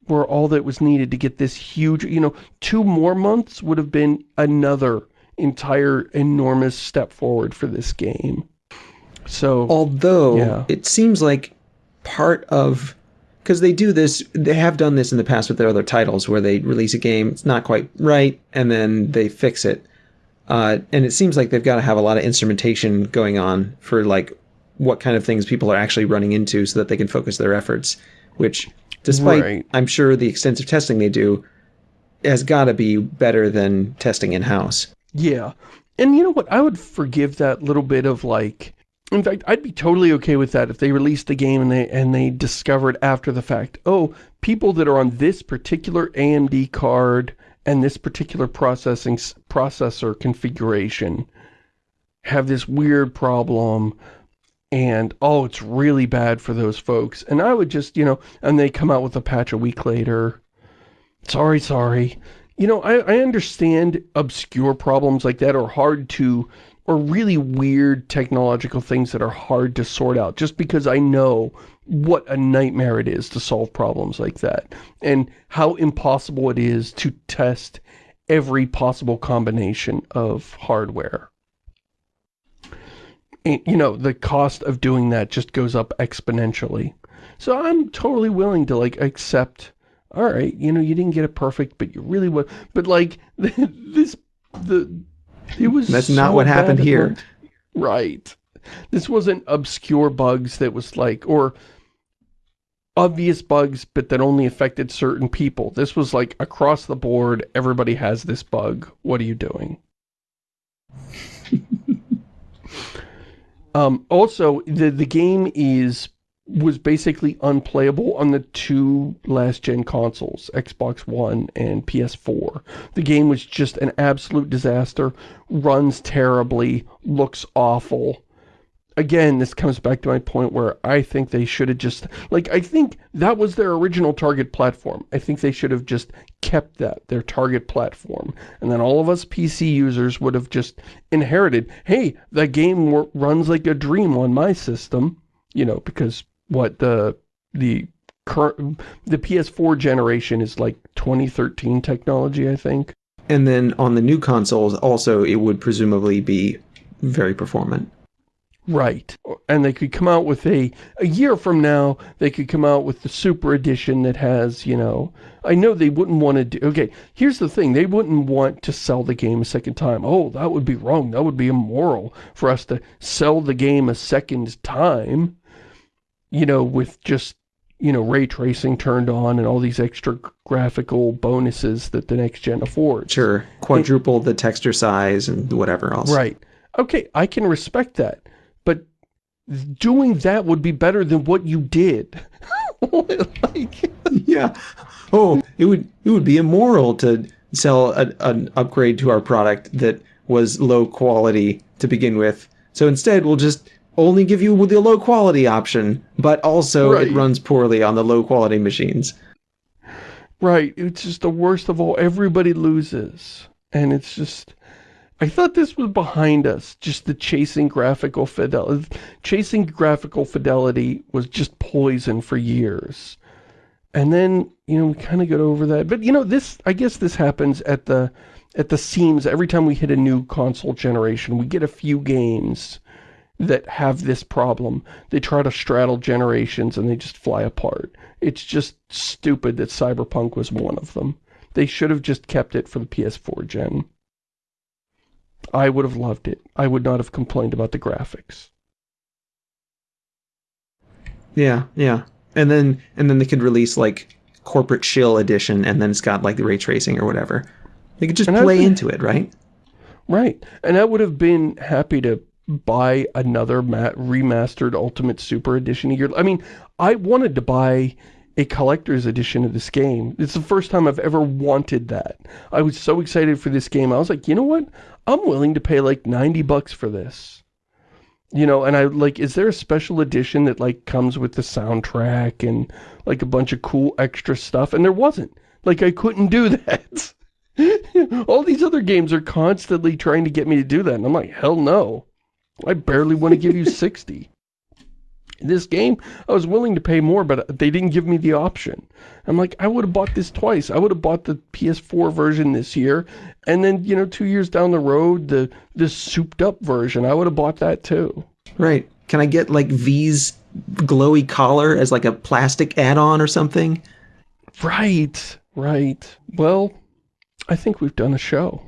were all that was needed to get this huge, you know, two more months would have been another entire enormous step forward for this game. So, Although Yeah. it seems like part of because they do this, they have done this in the past with their other titles where they release a game, it's not quite right, and then they fix it. Uh, and it seems like they've got to have a lot of instrumentation going on for like what kind of things people are actually running into so that they can focus their efforts. Which, despite Right. I'm sure the extensive testing they do, has got to be better than testing in house. yeah. And you know what? I would forgive that little bit of like, in fact, I'd be totally okay with that if they released the game and they, and they discovered after the fact, oh, people that are on this particular AMD card and this particular processing processor configuration have this weird problem and oh it's really bad for those folks. And I would just you know and they come out with a patch a week later. Sorry sorry. You know I, I understand obscure problems like that are hard to or really weird technological things that are hard to sort out just because I know what a nightmare it is to solve problems like that and how impossible it is to test every possible combination of hardware you know, the cost of doing that just goes up exponentially. So I'm totally willing to, like, accept, all right, you know, you didn't get it perfect, but you really would. But, like, *laughs* this, the, it was That's not what happened here. once. Right. This wasn't obscure bugs that was like, or obvious bugs, but that only affected certain people. This was like across the board, everybody has this bug. What are you doing? *laughs* um, also, the, the game is was basically unplayable on the two last gen consoles, Xbox One and PS4. The game was just an absolute disaster, runs terribly, looks awful. Again, this comes back to my point where I think they should have just, like, I think that was their original target platform. I think they should have just kept that, their target platform. And then all of us PC users would have just inherited, hey, the game runs like a dream on my system, you know, because what the, the current, the PS4 generation is like 2013 technology, I think. And then on the new consoles, also, it would presumably be very performant. Right. And they could come out with a, a year from now, they could come out with the super edition that has, you know, I know they wouldn't want to do, okay, here's the thing, they wouldn't want to sell the game a second time. Oh, that would be wrong, that would be immoral for us to sell the game a second time, you know, with just, you know, ray tracing turned on and all these extra graphical bonuses that the next gen affords. Sure, quadruple the texture size and whatever else. Right. Okay, I can respect that doing that would be better than what you did. *laughs* like, yeah. Oh, it would it would be immoral to sell a, an upgrade to our product that was low quality to begin with. So instead, we'll just only give you the low quality option, but also right. it runs poorly on the low quality machines. Right. It's just the worst of all. Everybody loses. And it's just I thought this was behind us, just the chasing graphical fidelity. Chasing graphical fidelity was just poison for years. And then, you know, we kind of got over that. But, you know, this, I guess this happens at the, at the seams. Every time we hit a new console generation, we get a few games that have this problem. They try to straddle generations and they just fly apart. It's just stupid that Cyberpunk was one of them. They should have just kept it for the PS4 gen. I would have loved it. I would not have complained about the graphics. Yeah, yeah. And then and then they could release like corporate shill edition and then it's got like the ray tracing or whatever. They could just and play into it, right? Right. And I would have been happy to buy another remastered Ultimate Super Edition a year. I mean, I wanted to buy a collector's edition of this game. It's the first time I've ever wanted that. I was so excited for this game. I was like, you know what? I'm willing to pay like 90 bucks for this. You know, and I like, is there a special edition that like comes with the soundtrack and like a bunch of cool extra stuff? And there wasn't. Like I couldn't do *laughs* that. All these other games are constantly trying to get me to do that. And I'm like, hell no. I barely want to give you *laughs* 60 this game, I was willing to pay more, but they didn't give me the option. I'm like, I would have bought this twice. I would have bought the PS4 version this year, and then, you know, two years down the road, the this souped up version, I would have bought that too. Right. Can I get, like, V's glowy collar as, like, a plastic add-on or something? Right. Right. Well, I think we've done a show.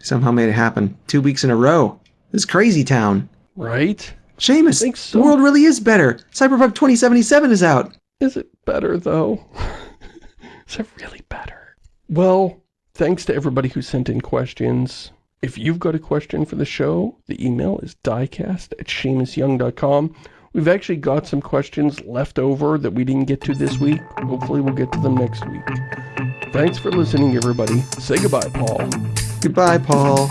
Somehow made it happen. Two weeks in a row. This crazy town. Right? Shamus, so. the world really is better. Cyberpunk 2077 is out. Is it better, though? *laughs* is it really better? Well, thanks to everybody who sent in questions. If you've got a question for the show, the email is diecast at ShamusYoung.com. We've actually got some questions left over that we didn't get to this week. Hopefully we'll get to them next week. Thanks for listening, everybody. Say goodbye, Paul. Goodbye, Paul.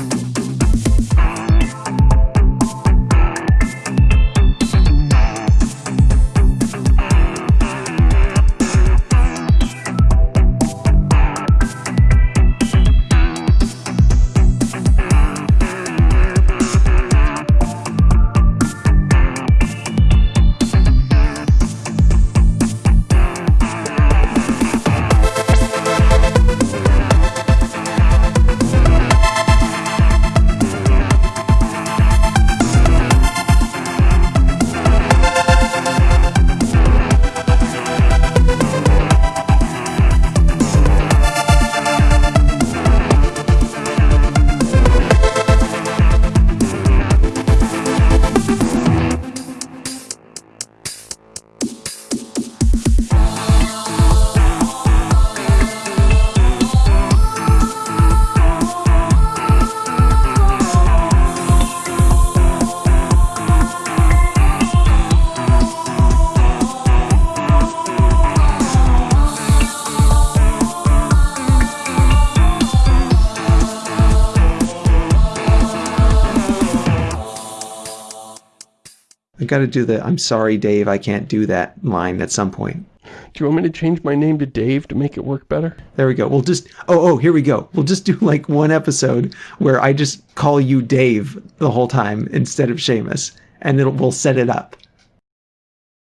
I got to do the "I'm sorry, Dave, I can't do that" line at some point. Do you want me to change my name to Dave to make it work better? There we go. We'll just oh oh here we go. We'll just do like one episode where I just call you Dave the whole time instead of Shamus, and it'll we'll set it up.